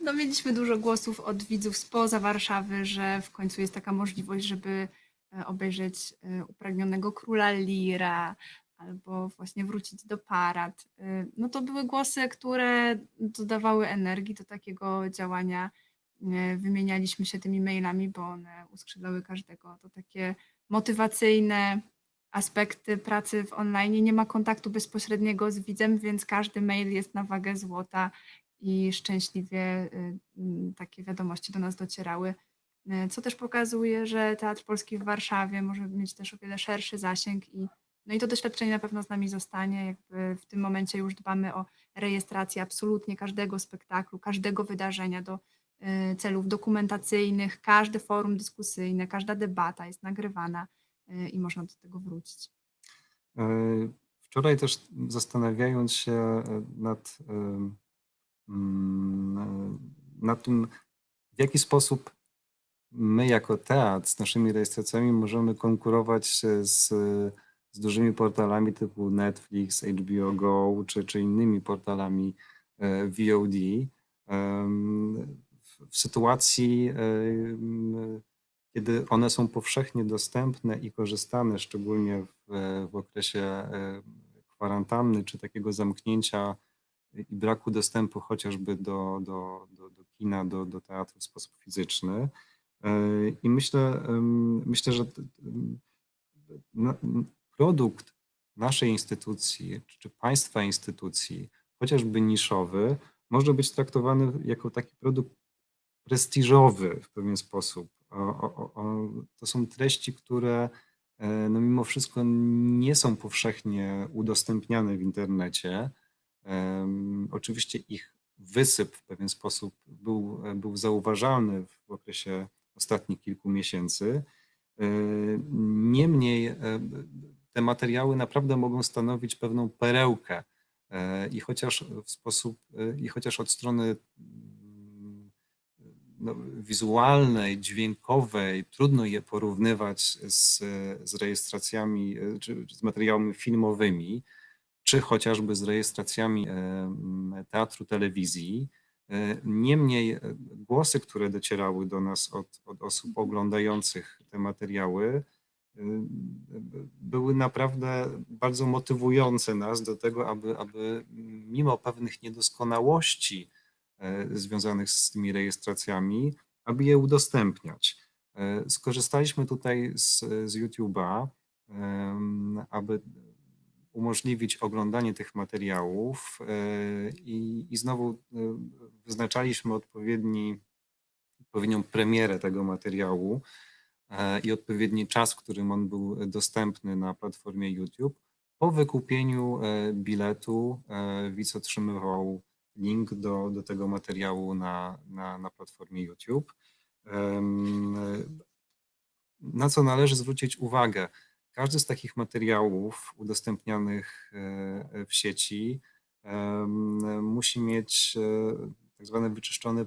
No, mieliśmy dużo głosów od widzów spoza Warszawy, że w końcu jest taka możliwość, żeby e, obejrzeć e, upragnionego króla Lira, albo właśnie wrócić do parad. Y, No to były głosy, które dodawały energii do takiego działania. Y, Wymienialiśmy się tymi mailami, bo one uskrzydlały każdego. To takie motywacyjne aspekty pracy w online. Nie ma kontaktu bezpośredniego z widzem, więc każdy mail jest na wagę złota i szczęśliwie y, mm, takie wiadomości do nas docierały. Co też pokazuje, że Teatr Polski w Warszawie może mieć też o wiele szerszy zasięg i no i to doświadczenie na pewno z nami zostanie. Jakby w tym momencie już dbamy o rejestrację absolutnie każdego spektaklu, każdego wydarzenia do y, celów dokumentacyjnych. Każde forum dyskusyjne, każda debata jest nagrywana y, i można do tego wrócić. E, Wczoraj też zastanawiając się nad, mm, nad tym, w jaki sposób my jako teatr z naszymi rejestracjami możemy konkurować z, z dużymi portalami typu Netflix, HBO Go czy, czy innymi portalami e, VOD. w- sytuacji, em, kiedy one są powszechnie dostępne i korzystane, szczególnie w, w okresie e, kwarantanny czy takiego zamknięcia i braku dostępu chociażby do, do, do, do kina, do, do teatru w sposób fizyczny. E, I myślę, myślę, że m, produkt naszej instytucji czy, państwa instytucji, chociażby niszowy, może być traktowany jako taki produkt prestiżowy w pewien sposób. O, o, o, to są treści, które e, no mimo wszystko nie są powszechnie udostępniane w internecie. Em, Oczywiście ich wysyp w pewien sposób był, był zauważalny w okresie ostatnich kilku miesięcy. E, Niemniej e, te materiały naprawdę mogą stanowić pewną perełkę e, i chociaż w sposób, e, i chociaż od strony mm, no, wizualnej, dźwiękowej, trudno je porównywać z, z rejestracjami, e, czy z materiałami filmowymi, czy chociażby z rejestracjami e, m, teatru, telewizji. Niemniej głosy, które docierały do nas od, od osób oglądających te materiały, były naprawdę bardzo motywujące nas do tego, aby, aby mimo pewnych niedoskonałości e, związanych z tymi rejestracjami, aby je udostępniać. E, Skorzystaliśmy tutaj z, z YouTube'a, aby umożliwić oglądanie tych materiałów i, i znowu wyznaczaliśmy odpowiedni, odpowiednią premierę tego materiału i odpowiedni czas, w którym on był dostępny na platformie YouTube. Po wykupieniu e, biletu e, widz otrzymywał link do, do tego materiału na, na, na platformie YouTube. Na co należy zwrócić uwagę? Każdy z takich materiałów udostępnianych e, w sieci musi mieć e, tak zwane wyczyszczone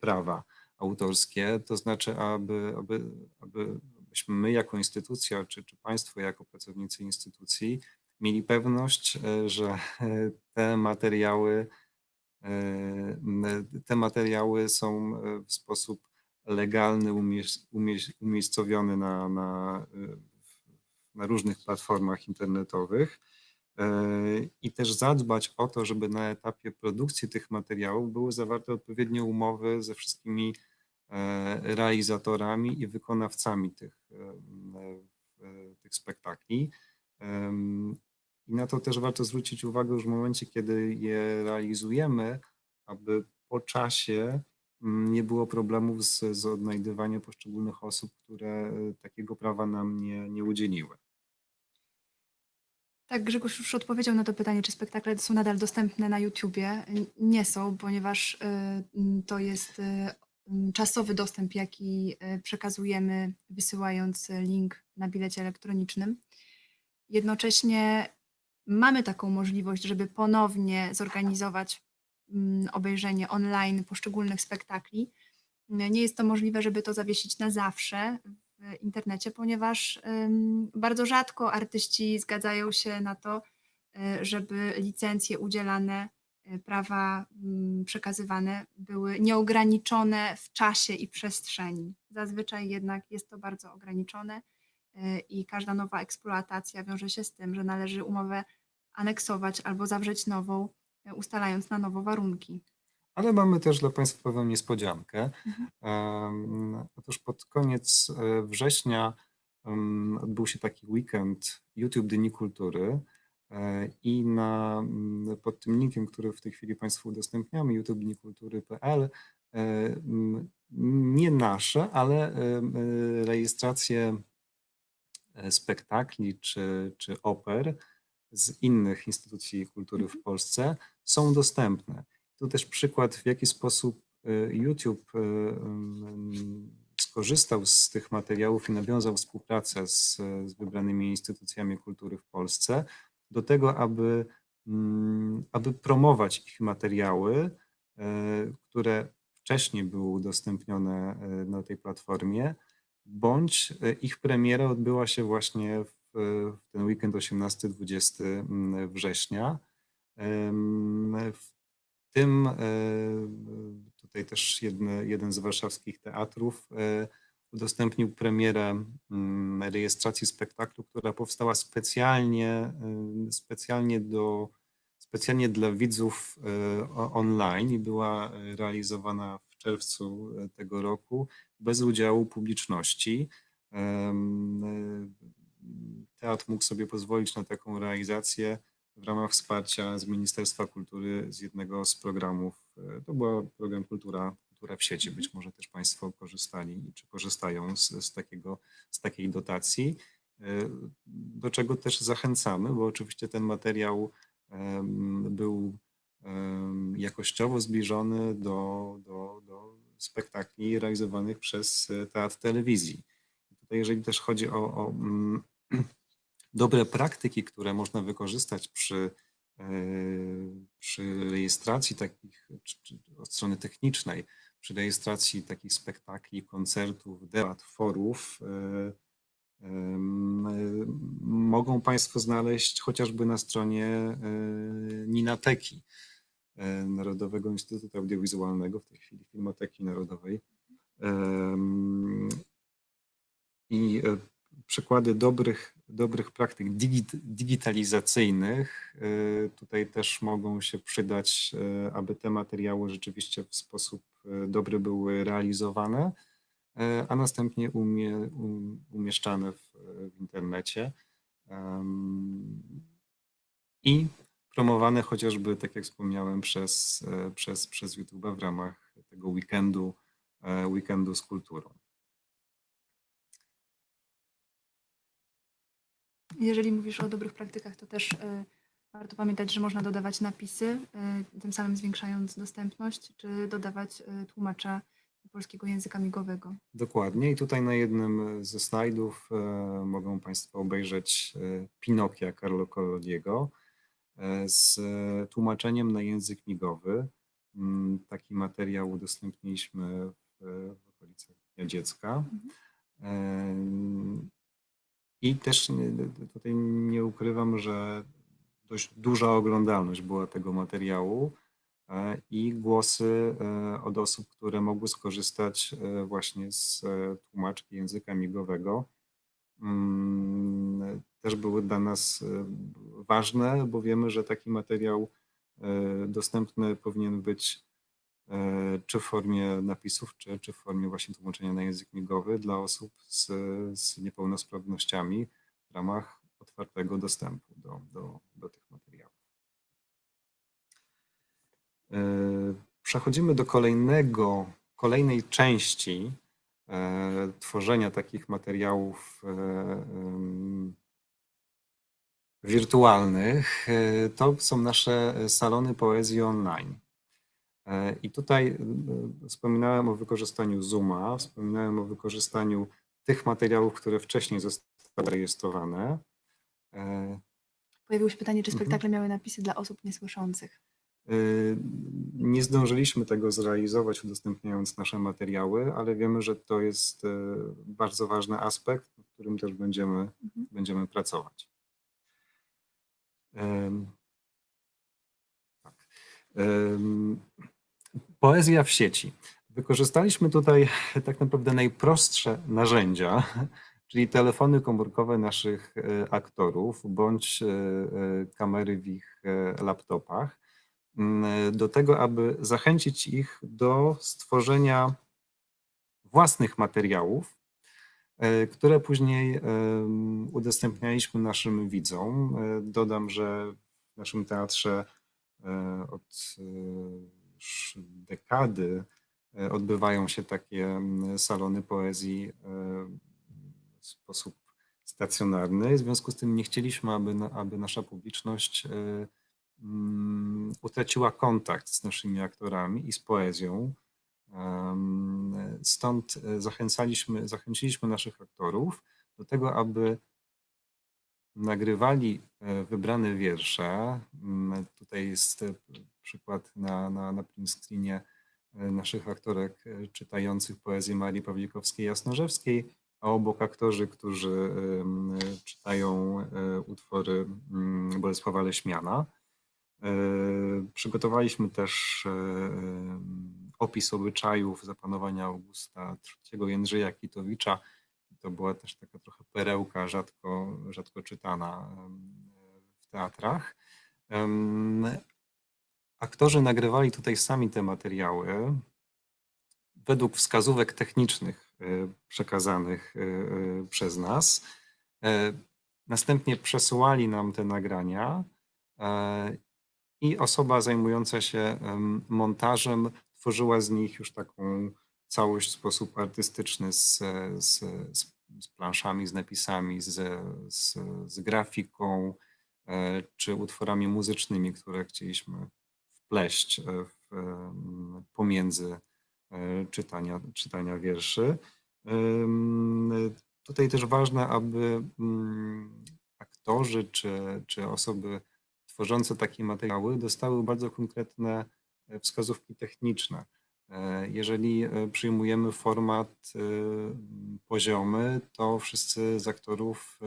prawa autorskie, to znaczy, aby, aby, aby abyśmy my jako instytucja, czy, czy państwo jako pracownicy instytucji mieli pewność, e, że e, te materiały, e, te materiały są w sposób legalny umiejscowione na, na, na różnych platformach internetowych i też zadbać o to, żeby na etapie produkcji tych materiałów były zawarte odpowiednie umowy ze wszystkimi realizatorami i wykonawcami tych, e, e, tych spektakli. I na to też warto zwrócić uwagę już w momencie, kiedy je realizujemy, aby po czasie nie było problemów z, z odnajdywaniem poszczególnych osób, które e, takiego prawa nam nie, nie udzieliły. Tak, Grzegorz już odpowiedział na to pytanie, czy spektakle są nadal dostępne na YouTubie. Nie są, ponieważ to jest czasowy dostęp, jaki y, przekazujemy, wysyłając y, link na bilecie elektronicznym. Jednocześnie mamy taką możliwość, żeby ponownie zorganizować mm, obejrzenie online poszczególnych spektakli. Nie jest to możliwe, żeby to zawiesić na zawsze w internecie, ponieważ bardzo rzadko artyści zgadzają się na to, y, żeby licencje udzielane, prawa mm, przekazywane były nieograniczone w czasie i przestrzeni. Zazwyczaj jednak jest to bardzo ograniczone y, i każda nowa eksploatacja wiąże się z tym, że należy umowę aneksować albo zawrzeć nową, y, ustalając na nowo warunki. Ale mamy też dla Państwa pewną niespodziankę. Mhm. Otóż pod koniec września odbył się taki weekend YouTube Dni Kultury i na, m, pod tym linkiem, który w tej chwili Państwu udostępniamy, youtubednikultury.pl, e, m, nie nasze, ale e, rejestracje e, spektakli czy, czy oper z innych instytucji kultury w Polsce są dostępne. Tu też przykład, w jaki sposób e, YouTube e, mm, skorzystał z tych materiałów i nawiązał współpracę z, z wybranymi instytucjami kultury w Polsce do tego, aby, mm, aby promować ich materiały, e, które wcześniej były udostępnione e, na tej platformie, bądź e, ich premiera odbyła się właśnie w, w ten weekend 18-20 mm, września. W tym tutaj też jedne, jeden z warszawskich teatrów udostępnił premierę mm, rejestracji spektaklu, która powstała specjalnie, e, specjalnie, do, specjalnie dla widzów o- online i była realizowana w czerwcu tego roku bez udziału publiczności. E, Teatr mógł sobie pozwolić na taką realizację w ramach wsparcia z Ministerstwa Kultury z jednego z programów. To był program Kultura, Kultura w sieci. Być może też Państwo korzystali czy korzystają z, z, takiego, z takiej dotacji, e, do czego też zachęcamy, bo oczywiście ten materiał był jakościowo zbliżony do, do, do spektakli realizowanych przez e, Teatr Telewizji. Tutaj jeżeli też chodzi o, o mm, dobre praktyki, które można wykorzystać przy, e, przy rejestracji takich, czy, czy od strony technicznej, przy rejestracji takich spektakli, koncertów, debat, forów, e, mogą Państwo znaleźć chociażby na stronie e, Ninateki, e, Narodowego Instytutu Audiowizualnego, w tej chwili Filmoteki Narodowej. I przykłady dobrych, dobrych praktyk digit, digitalizacyjnych y, tutaj też mogą się przydać, y, aby te materiały rzeczywiście w sposób y, dobry były realizowane, a następnie umie, um, umieszczane w, w internecie. I promowane chociażby, tak jak wspomniałem, przez, przez, przez YouTube'a w ramach tego weekendu, weekendu z kulturą. Jeżeli mówisz o dobrych praktykach, to też y, warto pamiętać, że można dodawać napisy, y, tym samym zwiększając dostępność, czy dodawać y, tłumacza polskiego języka migowego. Dokładnie. I tutaj na jednym ze slajdów e, mogą Państwo obejrzeć e, Pinokia Carlo Collodiego e, z e, tłumaczeniem na język migowy. Mm, Taki materiał udostępniliśmy w, w okolicach Dnia Dziecka. E, I też tutaj nie ukrywam, że dość duża oglądalność była tego materiału e, i głosy e, od osób, które mogły skorzystać e, właśnie z tłumaczki języka migowego, mm, też były dla nas ważne, bo wiemy, że taki materiał dostępny powinien być czy w formie napisów, czy, czy w formie właśnie tłumaczenia na język migowy dla osób z, z niepełnosprawnościami w ramach otwartego dostępu do, do, do tych materiałów. E, Przechodzimy do kolejnego, kolejnej części e, tworzenia takich materiałów e, wirtualnych. E, To są nasze salony poezji online. E, I tutaj e, wspominałem o wykorzystaniu Zooma, wspominałem o wykorzystaniu tych materiałów, które wcześniej zostały rejestrowane. E, Pojawiło się pytanie, czy Mhm. spektakle miały napisy dla osób niesłyszących. Nie zdążyliśmy tego zrealizować, udostępniając nasze materiały, ale wiemy, że to jest bardzo ważny aspekt, nad którym też będziemy, Mhm. będziemy pracować. Tak. Poezja w sieci. Wykorzystaliśmy tutaj tak naprawdę najprostsze narzędzia czyli telefony komórkowe naszych e, aktorów bądź e, e, kamery w ich laptopach, m, do tego, aby zachęcić ich do stworzenia własnych materiałów, które później udostępnialiśmy naszym widzom. Dodam, że w naszym teatrze od już dekady e, odbywają się takie m, salony poezji e, w sposób stacjonarny. W związku z tym nie chcieliśmy, aby, aby nasza publiczność e, mm, utraciła kontakt z naszymi aktorami i z poezją. Stąd zachęcaliśmy, zachęciliśmy naszych aktorów do tego, aby nagrywali e, wybrane wiersze. Mm, Tutaj jest e, przykład na, na, na screenie e, naszych aktorek czytających poezję Marii Pawlikowskiej-Jasnorzewskiej, a obok aktorzy, którzy czytają utwory mm, Bolesława Leśmiana. Przygotowaliśmy też opis obyczajów zapanowania Augusta III Jędrzeja Kitowicza. To była też taka trochę perełka rzadko, rzadko czytana w teatrach. Aktorzy nagrywali tutaj sami te materiały według wskazówek technicznych e, przekazanych e, e, przez nas. Następnie przesyłali nam te nagrania i osoba zajmująca się em, montażem tworzyła z nich już taką całość w sposób artystyczny z, z, z, z planszami, z napisami, z, z, z grafiką e, czy utworami muzycznymi, które chcieliśmy wpleść e, w, em, pomiędzy e, czytania, czytania wierszy. Tutaj też ważne, aby mm, aktorzy czy, czy osoby tworzące takie materiały dostały bardzo konkretne wskazówki techniczne. E, Jeżeli e, przyjmujemy format e, poziomy, to wszyscy z aktorów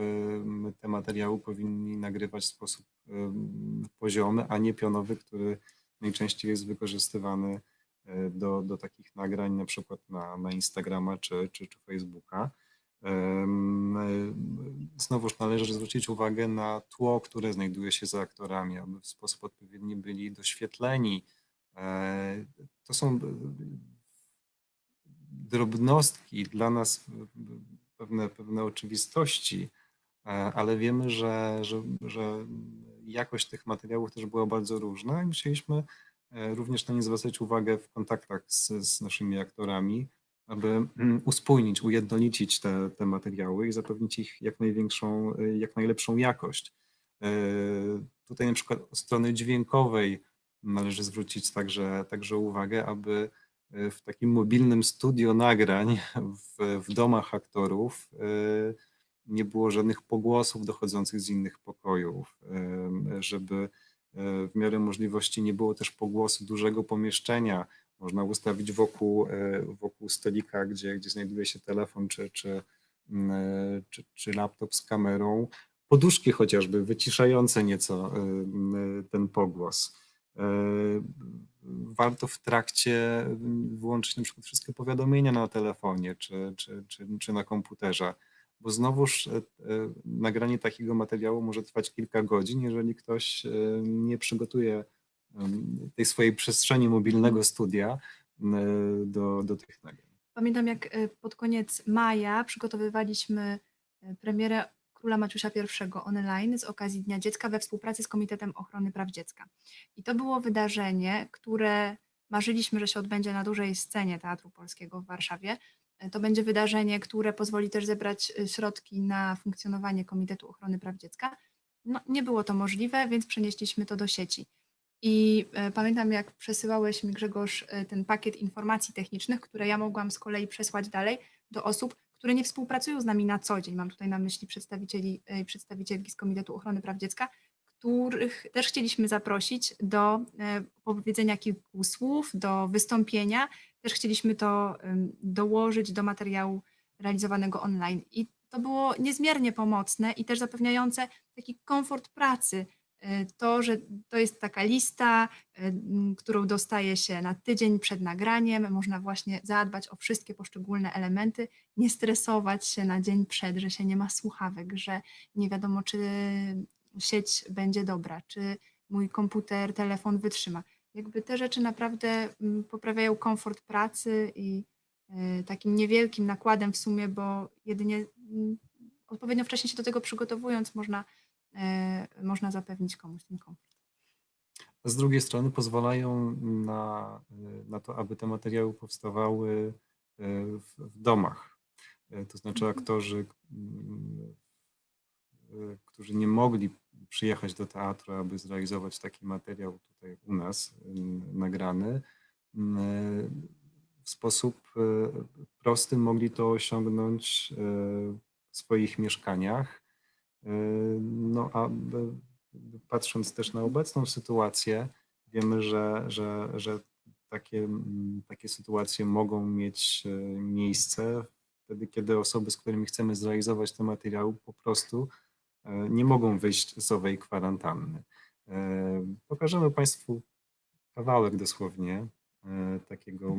te materiały powinni nagrywać w sposób poziomy, a nie pionowy, który najczęściej jest wykorzystywany do, do takich nagrań, na przykład na, na Instagrama czy, czy, czy Facebooka. Znowuż należy zwrócić uwagę na tło, które znajduje się za aktorami, aby w sposób odpowiedni byli doświetleni. E, To są e, drobnostki dla nas pewne, pewne oczywistości, e, ale wiemy, że, że, że jakość tych materiałów też była bardzo różna i musieliśmy e, również na nie zwracać uwagę w kontaktach z, z naszymi aktorami, aby mm, uspójnić, ujednolicić te, te materiały i zapewnić ich jak największą, e, jak najlepszą jakość. E, Tutaj na przykład od strony dźwiękowej należy zwrócić także, także uwagę, aby e, w takim mobilnym studio nagrań w, w domach aktorów e, nie było żadnych pogłosów dochodzących z innych pokojów, żeby e, w miarę możliwości nie było też pogłosu dużego pomieszczenia. Można ustawić wokół, wokół stolika, gdzie, gdzie znajduje się telefon czy, czy, mm, czy, czy laptop z kamerą, poduszki chociażby wyciszające nieco ten pogłos. E, Warto w trakcie wyłączyć na przykład wszystkie powiadomienia na telefonie czy, czy, czy, czy na komputerze, bo znowuż e, e, nagranie takiego materiału może trwać kilka godzin, jeżeli ktoś nie przygotuje tej swojej przestrzeni mobilnego studia do, do tych nagrań. Pamiętam, jak pod koniec maja przygotowywaliśmy premierę Króla Maciusia I online z okazji Dnia Dziecka we współpracy z Komitetem Ochrony Praw Dziecka. I to było wydarzenie, które marzyliśmy, że się odbędzie na dużej scenie Teatru Polskiego w Warszawie. E, To będzie wydarzenie, które pozwoli też zebrać e, środki na funkcjonowanie Komitetu Ochrony Praw Dziecka. No, nie było to możliwe, więc przenieśliśmy to do sieci. I e, pamiętam, jak przesyłałeś mi, Grzegorz, ten pakiet informacji technicznych, które ja mogłam z kolei przesłać dalej do osób, które nie współpracują z nami na co dzień. Mam tutaj na myśli przedstawicieli e, i przedstawicielki z Komitetu Ochrony Praw Dziecka, których też chcieliśmy zaprosić do e, powiedzenia kilku słów, do wystąpienia. Też chcieliśmy to dołożyć do materiału realizowanego online. I to było niezmiernie pomocne i też zapewniające taki komfort pracy e, to, że to jest taka lista, m, którą dostaje się na tydzień przed nagraniem. Można właśnie zadbać o wszystkie poszczególne elementy, nie stresować się na dzień przed, że się nie ma słuchawek, że nie wiadomo, czy sieć będzie dobra, czy mój komputer, telefon wytrzyma. Jakby te rzeczy naprawdę mm, poprawiają komfort pracy i e, takim niewielkim nakładem w sumie, bo jedynie mm, odpowiednio wcześnie się do tego przygotowując można, można zapewnić komuś ten komfort. A z drugiej strony pozwalają na, na to, aby te materiały powstawały e, w, w domach. E, To znaczy Mhm. aktorzy, e, którzy nie mogli przyjechać do teatru, aby zrealizować taki materiał tutaj u nas nagrany, w sposób e, prosty mogli to osiągnąć e, w swoich mieszkaniach. No a patrząc też na obecną sytuację, wiemy, że, że, że takie, takie sytuacje mogą mieć e, miejsce wtedy, kiedy osoby, z którymi chcemy zrealizować te materiały, po prostu e, nie mogą wyjść z owej kwarantanny. E, Pokażemy Państwu kawałek dosłownie takiego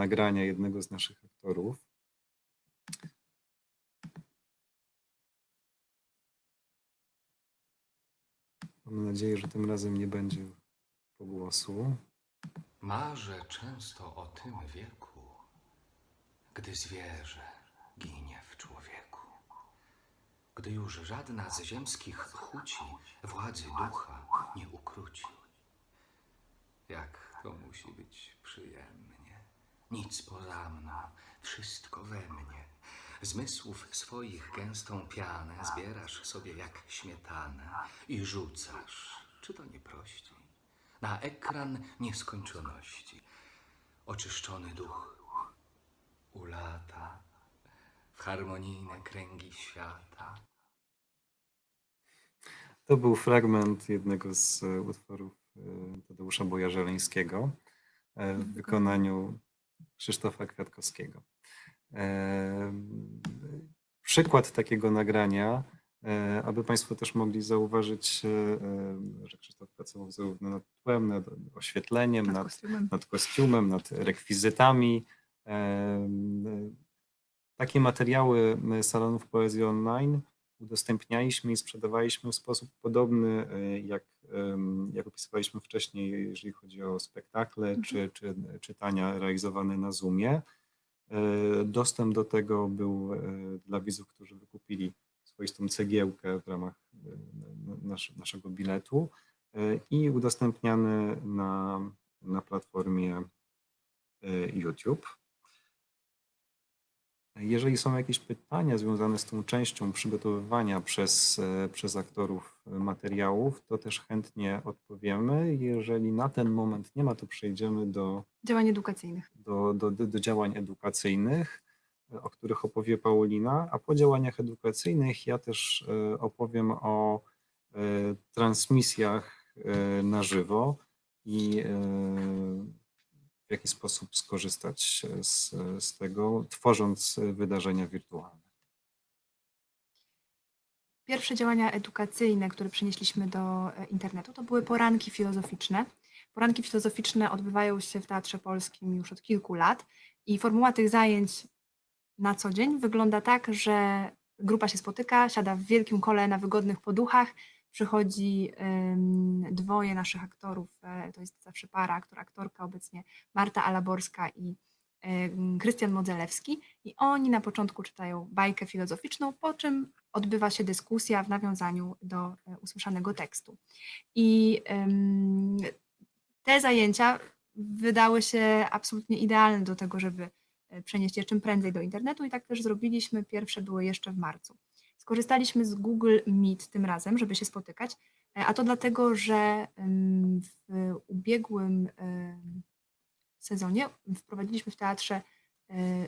nagrania jednego z naszych aktorów. Mam nadzieję, że tym razem nie będzie pogłosu. Marzę często o tym wieku, gdy zwierzę ginie w człowieku. Gdy już żadna z ziemskich chuci władzy ducha nie ukróci. Jak to musi być przyjemnie. Nic poza mną, wszystko we mnie. Zmysłów swoich gęstą pianę zbierasz sobie jak śmietanę i rzucasz, czy to nie prościej, na ekran nieskończoności. Oczyszczony duch ulata w harmonijne kręgi świata. To był fragment jednego z e, utworów e, Tadeusza Bojarzeleńskiego e, w wykonaniu Krzysztofa Kwiatkowskiego. E, Przykład takiego nagrania, e, aby Państwo też mogli zauważyć, e, że Krzysztof pracował zarówno nad tłem, nad oświetleniem, Nad nad, kostiumem. nad kostiumem, nad rekwizytami. Takie materiały salonów poezji online udostępnialiśmy i sprzedawaliśmy w sposób podobny, jak, jak opisywaliśmy wcześniej, jeżeli chodzi o spektakle czy, czy czytania realizowane na Zoomie. E, Dostęp do tego był e, dla widzów, którzy wykupili swoistą cegiełkę w ramach e, na- nasz, naszego biletu i udostępniany na, na platformie YouTube. Jeżeli są jakieś pytania związane z tą częścią przygotowywania przez, e, przez aktorów materiałów, to też chętnie odpowiemy. Jeżeli na ten moment nie ma, to przejdziemy do, Działań edukacyjnych. do, do, do do działań edukacyjnych, o których opowie Paulina, a po działaniach edukacyjnych ja też e, opowiem o e, transmisjach na żywo i w jaki sposób skorzystać z, z tego, tworząc wydarzenia wirtualne. Pierwsze działania edukacyjne, które przenieśliśmy do e, internetu, to były poranki filozoficzne. Poranki filozoficzne odbywają się w Teatrze Polskim już od kilku lat i formuła tych zajęć na co dzień wygląda tak, że grupa się spotyka, siada w wielkim kole na wygodnych poduchach, przychodzi dwoje naszych aktorów, e, to jest zawsze para, aktor, aktorka obecnie Marta Alaborska i Krystian Modzelewski i oni na początku czytają bajkę filozoficzną, po czym odbywa się dyskusja w nawiązaniu do e, usłyszanego tekstu. I te zajęcia wydały się absolutnie idealne do tego, żeby e, przenieść je czym prędzej do internetu i tak też zrobiliśmy. Pierwsze były jeszcze w marcu. Skorzystaliśmy z Google Meet tym razem, żeby się spotykać, e, a to dlatego, że w ubiegłym ym, sezonie wprowadziliśmy w teatrze e,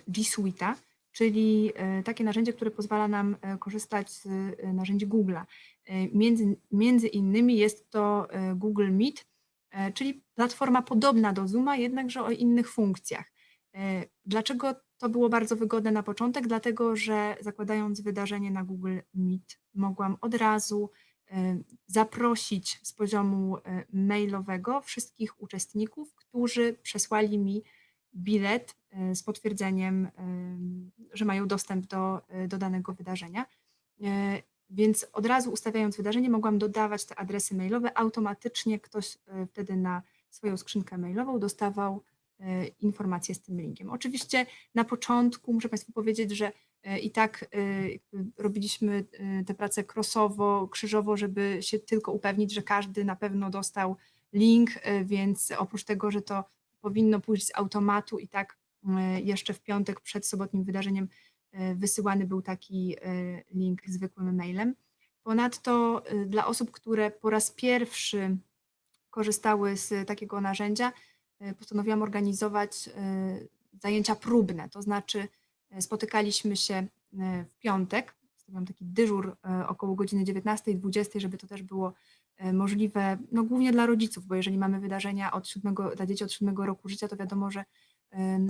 G Suite'a, czyli e, takie narzędzie, które pozwala nam e, korzystać z e, narzędzi Google'a. E, Między, między innymi jest to e, Google Meet, e, czyli platforma podobna do Zooma, jednakże o innych funkcjach. E, Dlaczego to było bardzo wygodne na początek? Dlatego, że zakładając wydarzenie na Google Meet, mogłam od razu e, zaprosić z poziomu e, mailowego wszystkich uczestników, którzy przesłali mi bilet z potwierdzeniem, że mają dostęp do, do danego wydarzenia. Więc od razu ustawiając wydarzenie, mogłam dodawać te adresy mailowe. Automatycznie ktoś wtedy na swoją skrzynkę mailową dostawał informacje z tym linkiem. Oczywiście na początku muszę Państwu powiedzieć, że e, i tak e, robiliśmy e, tę pracę crossowo, krzyżowo, żeby się tylko upewnić, że każdy na pewno dostał link, e, więc oprócz tego, że to powinno pójść z automatu i tak e, jeszcze w piątek przed sobotnim wydarzeniem e, wysyłany był taki e, link zwykłym mailem. Ponadto e, dla osób, które po raz pierwszy korzystały z takiego narzędzia, e, postanowiłam organizować e, zajęcia próbne, to znaczy e, spotykaliśmy się w piątek, stawiam taki dyżur około godziny 19-20, żeby to też było możliwe, no głównie dla rodziców, bo jeżeli mamy wydarzenia od siódmego, dla dzieci od siódmego roku życia, to wiadomo, że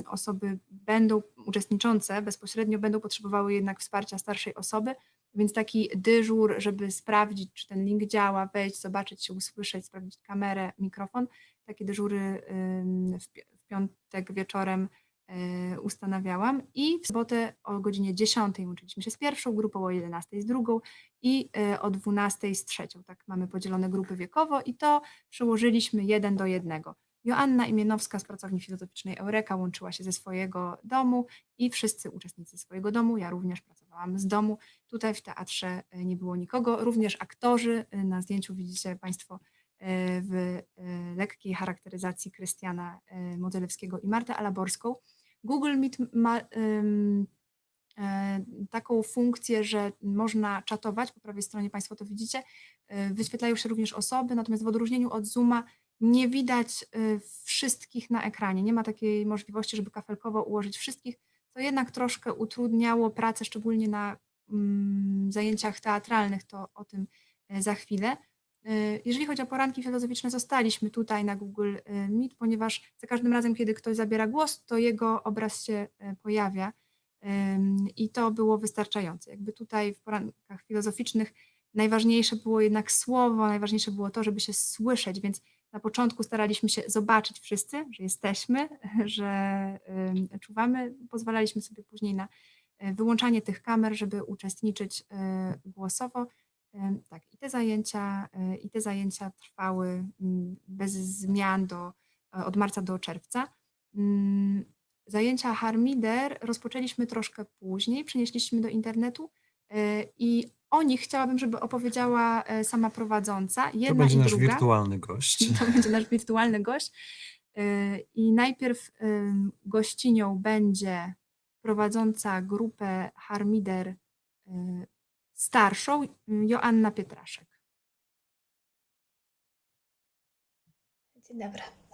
osoby będą uczestniczące bezpośrednio będą potrzebowały jednak wsparcia starszej osoby, więc taki dyżur, żeby sprawdzić, czy ten link działa, wejść, zobaczyć się, usłyszeć, sprawdzić kamerę, mikrofon, takie dyżury w, pi- w piątek wieczorem e, ustanawiałam i w sobotę o godzinie 10 łączyliśmy się z pierwszą grupą, o 11 z drugą i e, o 12 z trzecią. Tak mamy podzielone grupy wiekowo i to przełożyliśmy jeden do jednego. Joanna Imienowska z pracowni filozoficznej Eureka łączyła się ze swojego domu i wszyscy uczestnicy swojego domu, ja również pracowałam z domu. Tutaj w teatrze e, nie było nikogo, również aktorzy. Na zdjęciu widzicie Państwo w e, lekkiej charakteryzacji Krystiana e, Modzelewskiego i Martę Alaborską. Google Meet ma e, taką funkcję, że można czatować, po prawej stronie Państwo to widzicie, e, wyświetlają się również osoby, natomiast w odróżnieniu od Zooma nie widać e, wszystkich na ekranie, nie ma takiej możliwości, żeby kafelkowo ułożyć wszystkich, co jednak troszkę utrudniało pracę, szczególnie na mm, zajęciach teatralnych, to o tym e, za chwilę. E, Jeżeli chodzi o poranki filozoficzne, zostaliśmy tutaj na Google e, Meet, ponieważ za każdym razem, kiedy ktoś zabiera głos, to jego obraz się e, pojawia i to było wystarczające. Jakby tutaj w porankach filozoficznych najważniejsze było jednak słowo, najważniejsze było to, żeby się słyszeć, więc na początku staraliśmy się zobaczyć wszyscy, że jesteśmy, że czuwamy. Pozwalaliśmy sobie później na wyłączanie tych kamer, żeby uczestniczyć głosowo. Tak, i te zajęcia, e, i te zajęcia trwały mm, bez zmian do, e, od marca do czerwca. Mm, Zajęcia Harmider rozpoczęliśmy troszkę później, przenieśliśmy do internetu e, i o nich chciałabym, żeby opowiedziała sama prowadząca. Jedna To będzie nasz druga. wirtualny gość. To będzie nasz wirtualny gość. I najpierw gościnią będzie prowadząca grupę Harmider starszą, Joanna Pietraszek. Dzień dobry.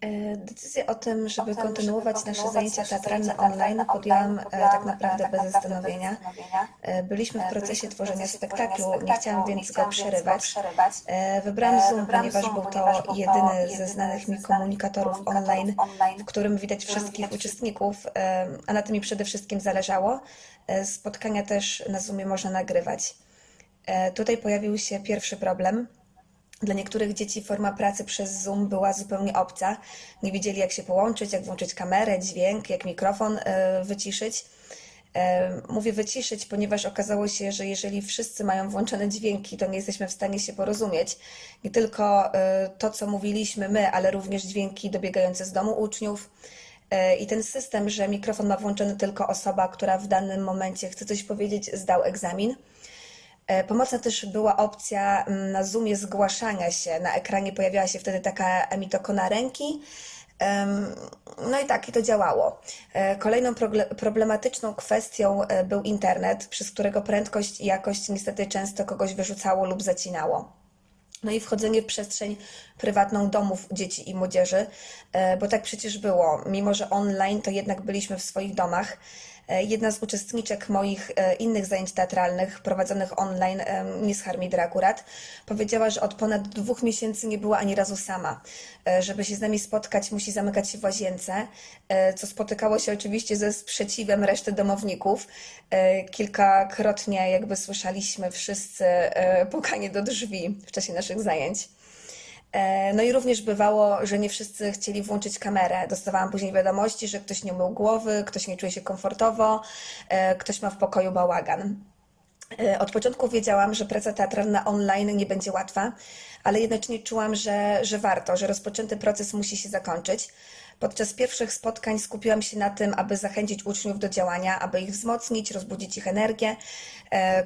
E, Decyzję o tym, żeby kontynuować nasze zajęcia teatralne online podjęłam e, tak naprawdę bez zastanowienia. E, Byliśmy w procesie tworzenia spektaklu, nie chciałam więc go przerywać. Wybrałam Zoom, ponieważ był to jedyny ze znanych mi komunikatorów online, w którym widać wszystkich uczestników, a na tym mi przede wszystkim zależało. Spotkania też na Zoomie można nagrywać. Tutaj pojawił się pierwszy problem. Dla niektórych dzieci forma pracy przez Zoom była zupełnie obca. Nie wiedzieli, jak się połączyć, jak włączyć kamerę, dźwięk, jak mikrofon e, wyciszyć. E, Mówię wyciszyć, ponieważ okazało się, że jeżeli wszyscy mają włączone dźwięki, to nie jesteśmy w stanie się porozumieć. Nie tylko e, to, co mówiliśmy my, ale również dźwięki dobiegające z domu uczniów. I ten system, że mikrofon ma włączony tylko osoba, która w danym momencie chce coś powiedzieć, zdał egzamin. E, Pomocna też była opcja mm, na Zoomie zgłaszania się. Na ekranie pojawiała się wtedy taka emitokona ręki. No i tak, i to działało. E, Kolejną problematyczną kwestią e, był internet, przez którego prędkość i jakość niestety często kogoś wyrzucało lub zacinało. No i wchodzenie w przestrzeń prywatną domów dzieci i młodzieży, bo tak przecież było. Mimo, że online, to jednak byliśmy w swoich domach. E, Jedna z uczestniczek moich e, innych zajęć teatralnych prowadzonych online, e, Miss Harmidra akurat, powiedziała, że od ponad dwóch miesięcy nie była ani razu sama. Żeby się z nami spotkać, musi zamykać się w łazience, co spotykało się oczywiście ze sprzeciwem reszty domowników. Kilkakrotnie jakby słyszeliśmy wszyscy pukanie do drzwi w czasie naszych zajęć. E, No i również bywało, że nie wszyscy chcieli włączyć kamerę. Dostawałam później wiadomości, że ktoś nie umył głowy, ktoś nie czuje się komfortowo, e, ktoś ma w pokoju bałagan. E, Od początku wiedziałam, że praca teatralna online nie będzie łatwa, ale jednocześnie czułam, że, że warto, że rozpoczęty proces musi się zakończyć. Podczas pierwszych spotkań skupiłam się na tym, aby zachęcić uczniów do działania, aby ich wzmocnić, rozbudzić ich energię,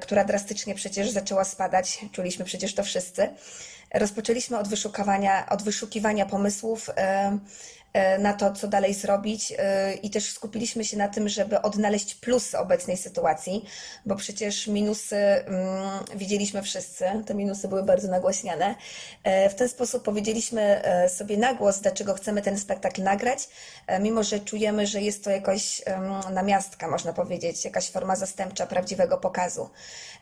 która drastycznie przecież zaczęła spadać. Czuliśmy przecież to wszyscy. Rozpoczęliśmy od wyszukiwania, od wyszukiwania pomysłów na to, co dalej zrobić, e, i też skupiliśmy się na tym, żeby odnaleźć plusy obecnej sytuacji, bo przecież minusy mm, widzieliśmy wszyscy, te minusy były bardzo nagłaśniane. E, W ten sposób powiedzieliśmy e, sobie na głos, dlaczego chcemy ten spektakl nagrać, e, mimo że czujemy, że jest to jakoś em, namiastka, można powiedzieć, jakaś forma zastępcza prawdziwego pokazu.